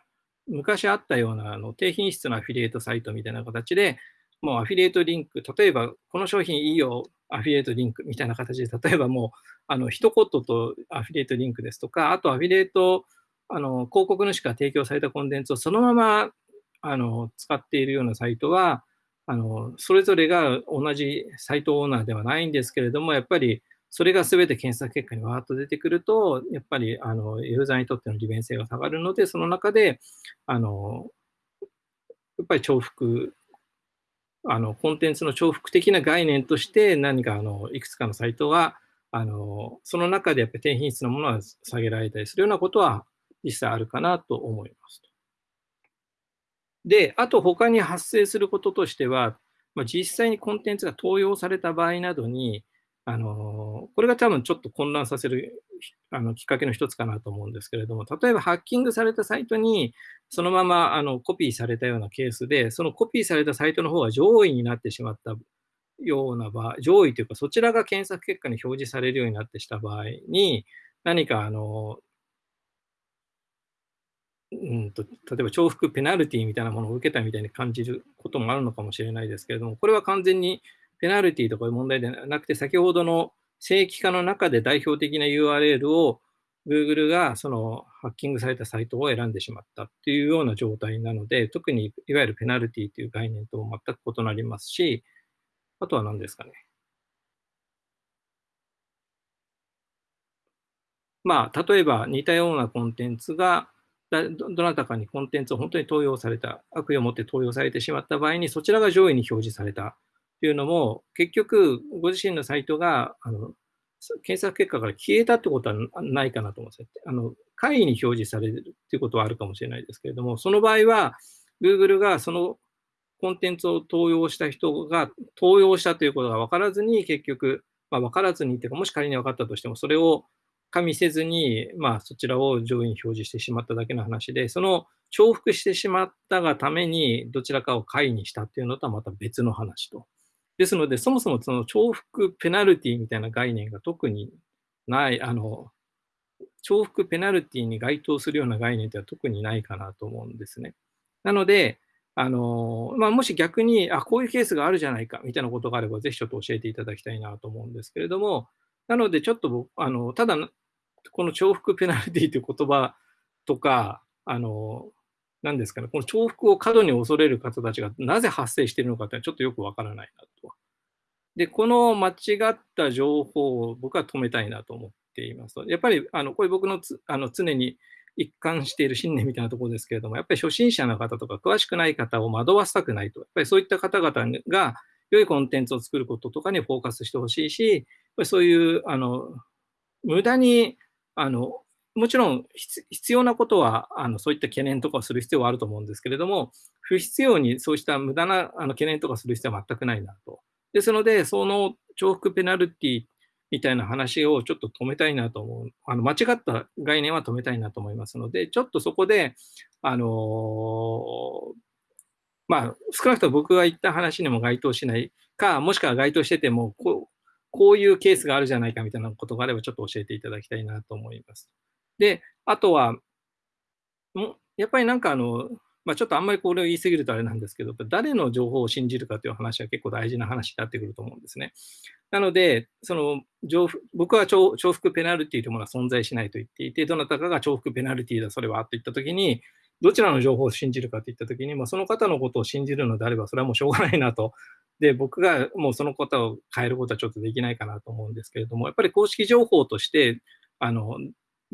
昔あったようなあの低品質なアフィリエイトサイトみたいな形で、もうアフィリエイトリンク、例えばこの商品いいよ、アフィリエイトリンクみたいな形で、例えばもう、あの、一言とアフィリエイトリンクですとか、あとアフィリエイト、あの、広告主から提供されたコンテンツをそのまま、あの、使っているようなサイトは、あの、それぞれが同じサイトオーナーではないんですけれども、やっぱりそれが全て検索結果にわーっと出てくると、やっぱりあのユーザーにとっての利便性が下がるので、その中で、あのやっぱり重複、あのコンテンツの重複的な概念として何かあのいくつかのサイトがあのその中でやっぱり低品質なものは下げられたりするようなことは実際あるかなと思いますで、あと他に発生することとしては、まあ、実際にコンテンツが盗用された場合などに、あのこれが多分ちょっと混乱させるあのきっかけの一つかなと思うんですけれども、例えばハッキングされたサイトにそのままあのコピーされたようなケースで、そのコピーされたサイトの方が上位になってしまったような場合、上位というかそちらが検索結果に表示されるようになってした場合に、何かあの、うんと、例えば重複ペナルティみたいなものを受けたみたいに感じることもあるのかもしれないですけれども、これは完全にペナルティとかいう問題ではなくて、先ほどの正規化の中で代表的な URL を Google がそのハッキングされたサイトを選んでしまったっていうような状態なので、特にいわゆるペナルティという概念と全く異なりますし、あとは何ですかね。まあ、例えば似たようなコンテンツがどなたかにコンテンツを本当に投用された、悪意を持って投用されてしまった場合に、そちらが上位に表示されたっていうのも、結局、ご自身のサイトが、あの、検索結果から消えたってことはないかなと思うんですよ。あの、会議に表示されるっていうことはあるかもしれないですけれども、その場合は、Google がそのコンテンツを投用した人が投用したということが分からずに、結局、まあ、分からずにっていうか、もし仮に分かったとしても、それを加味せずに、まあ、そちらを上位に表示してしまっただけの話で、その重複してしまったがために、どちらかを会にしたっていうのとはまた別の話とですので、そもそもその重複ペナルティみたいな概念が特にない、あの、重複ペナルティに該当するような概念では特にないかなと思うんですね。なので、あの、まあ、もし逆に、あ、こういうケースがあるじゃないか、みたいなことがあれば、ぜひちょっと教えていただきたいなと思うんですけれども、なので、ちょっと僕、あの、ただ、この重複ペナルティという言葉とか、あの、何ですかね、この重複を過度に恐れる方たちがなぜ発生しているのかってちょっとよくわからないなと。で、この間違った情報を僕は止めたいなと思っていますと。やっぱり、あの、これ僕のつあの常に一貫している信念みたいなところですけれども、やっぱり初心者の方とか詳しくない方を惑わせたくないと。やっぱりそういった方々が良いコンテンツを作ることとかにフォーカスしてほしいし、やっぱりそういう、あの、無駄に、あの、もちろん必要なことはあのそういった懸念とかをする必要はあると思うんですけれども、不必要にそうした無駄なあの懸念とかする必要は全くないなと。ですので、その重複ペナルティみたいな話をちょっと止めたいなと思う。あの間違った概念は止めたいなと思いますので、ちょっとそこで、あのまあ、少なくとも僕が言った話にも該当しないか、もしくは該当してても、こうこういうケースがあるじゃないかみたいなことがあれば、ちょっと教えていただきたいなと思います。で、あとは、もやっぱりなんかあの、まあ、ちょっとあんまりこれを言い過ぎるとあれなんですけど、誰の情報を信じるかという話は結構大事な話になってくると思うんですね。なので、その僕は重複ペナルティというものは存在しないと言っていて、どなたかが重複ペナルティだ、それはと言ったときに、どちらの情報を信じるかといったときに、まあ、その方のことを信じるのであれば、それはもうしょうがないなと。で、僕がもうそのことを変えることはちょっとできないかなと思うんですけれども、やっぱり公式情報として、あの、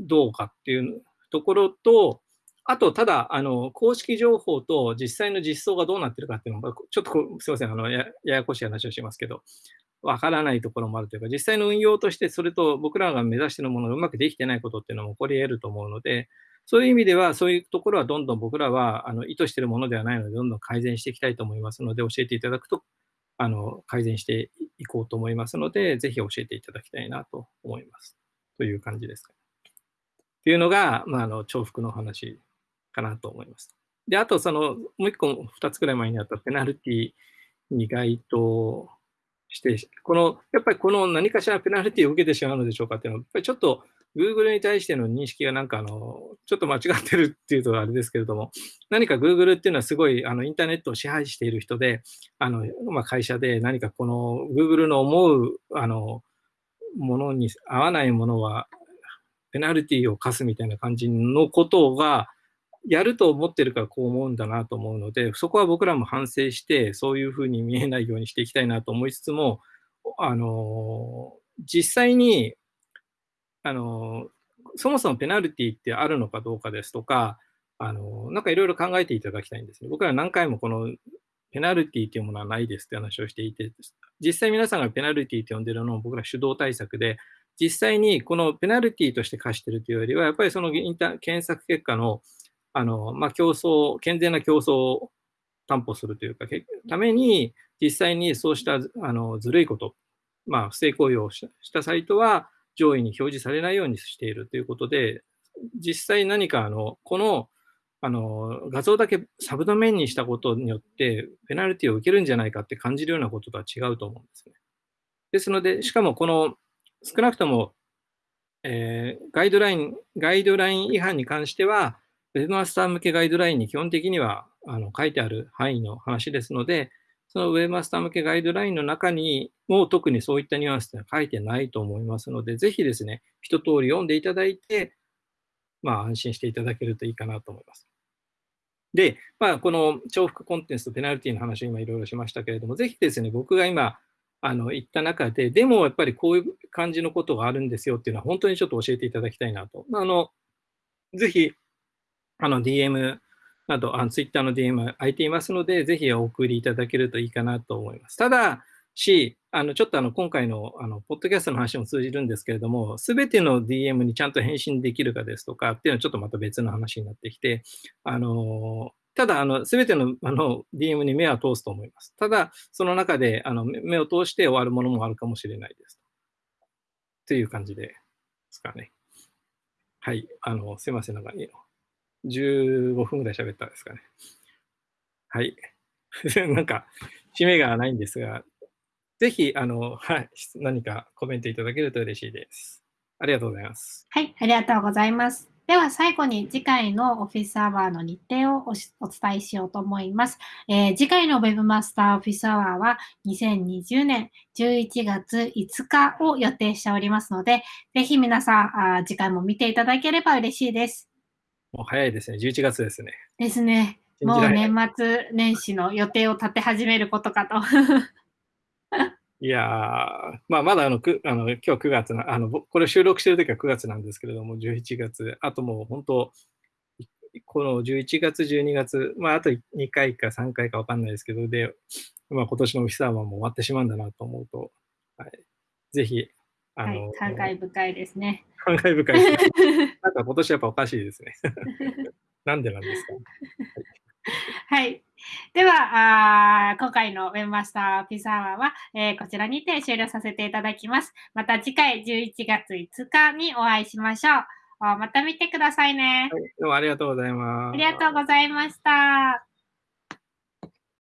どうかっていうところと、あと、ただ、あの、公式情報と実際の実装がどうなってるかっていうのが、ちょっとすいません、あのや、ややこしい話をしますけど、わからないところもあるというか、実際の運用として、それと僕らが目指しているものがうまくできてないことっていうのも起こり得ると思うので、そういう意味では、そういうところはどんどん僕らはあの意図しているものではないので、どんどん改善していきたいと思いますので、教えていただくと、あの改善していこうと思いますので、ぜひ教えていただきたいなと思います。という感じですか。というのが、まあ、あの重複の話かなと思います。で、あと、その、もう一個、二つくらい前にあったペナルティに該当して、この、やっぱりこの何かしらペナルティを受けてしまうのでしょうかっていうのは、やっぱりちょっと Google に対しての認識がなんかあの、ちょっと間違ってるっていうとあれですけれども、何か Google っていうのはすごいあのインターネットを支配している人で、あの、まあ、会社で何かこの Google の思う、あの、ものに合わないものは、ペナルティを課すみたいな感じのことが、やると思ってるからこう思うんだなと思うので、そこは僕らも反省して、そういうふうに見えないようにしていきたいなと思いつつも、あの、実際に、あの、そもそもペナルティってあるのかどうかですとか、あの、なんかいろいろ考えていただきたいんですね。僕ら何回もこのペナルティというものはないですって話をしていて、実際皆さんがペナルティと呼んでるのを僕ら手動対策で、実際にこのペナルティとして課しているというよりは、やっぱりそのインタ検索結果のあの、まあ、競争、健全な競争を担保するというか、ために、実際にそうしたあのずるいこと、まあ、不正行為をしたサイトは上位に表示されないようにしているということで、実際何かあの、このあの画像だけサブドメインにしたことによって、ペナルティを受けるんじゃないかって感じるようなこととは違うと思うんですね。ですので、しかもこの少なくとも、えー、ガイドライン、ガイドライン違反に関しては、ウェブマスター向けガイドラインに基本的にはあの書いてある範囲の話ですので、そのウェブマスター向けガイドラインの中にも特にそういったニュアンスは書いてないと思いますので、ぜひですね、一通り読んでいただいて、まあ安心していただけるといいかなと思います。で、まあこの重複コンテンツとペナルティの話を今いろいろしましたけれども、ぜひですね、僕が今あの言った中で、でもやっぱりこういう感じのことがあるんですよっていうのは本当にちょっと教えていただきたいなと。あのぜひあの DM など、あの Twitter の DM 空いていますので、ぜひお送りいただけるといいかなと思います。ただし、あのちょっとあの今回のあのポッドキャストの話も通じるんですけれども、すべての DM にちゃんと返信できるかですとかっていうのはちょっとまた別の話になってきて、あのただ、あの、すべてのあの DM に目は通すと思います。ただ、その中であの目を通して終わるものもあるかもしれないです。という感じですかね。はい。あの、すいません。なんか、15分ぐらい喋ったんですかね。はい。なんか、締めがないんですが、ぜひ、あの、はい、何かコメントいただけると嬉しいです。ありがとうございます。はい、ありがとうございます。では最後に次回のオフィスアワーの日程をお伝えしようと思います。えー、次回の Webmaster オフィスアワーは2020年11月5日を予定しておりますので、ぜひ皆さんあ次回も見ていただければ嬉しいです。もう早いですね。11月ですね。ですね。もう年末年始の予定を立て始めることかと。いやまあ、まだあのくあの今日9月なあの、これ収録してるときは9月なんですけれども、11月、あともう本当、この11月、12月、まあ、あと2回か3回か分かんないですけど、で、まあ、今年のオフィスアワーも終わってしまうんだなと思うと、はい、ぜひあの、はい、感慨深いですね。感慨深いです、ね。なんか今年やっぱおかしいですね。なんでなんですか？はい。では、あ今回のウェブマスターピザワーは、えー、こちらにて終了させていただきます。また次回11月5日にお会いしましょう。また見てくださいね。はい、どうもありがとうございます。ありがとうございました。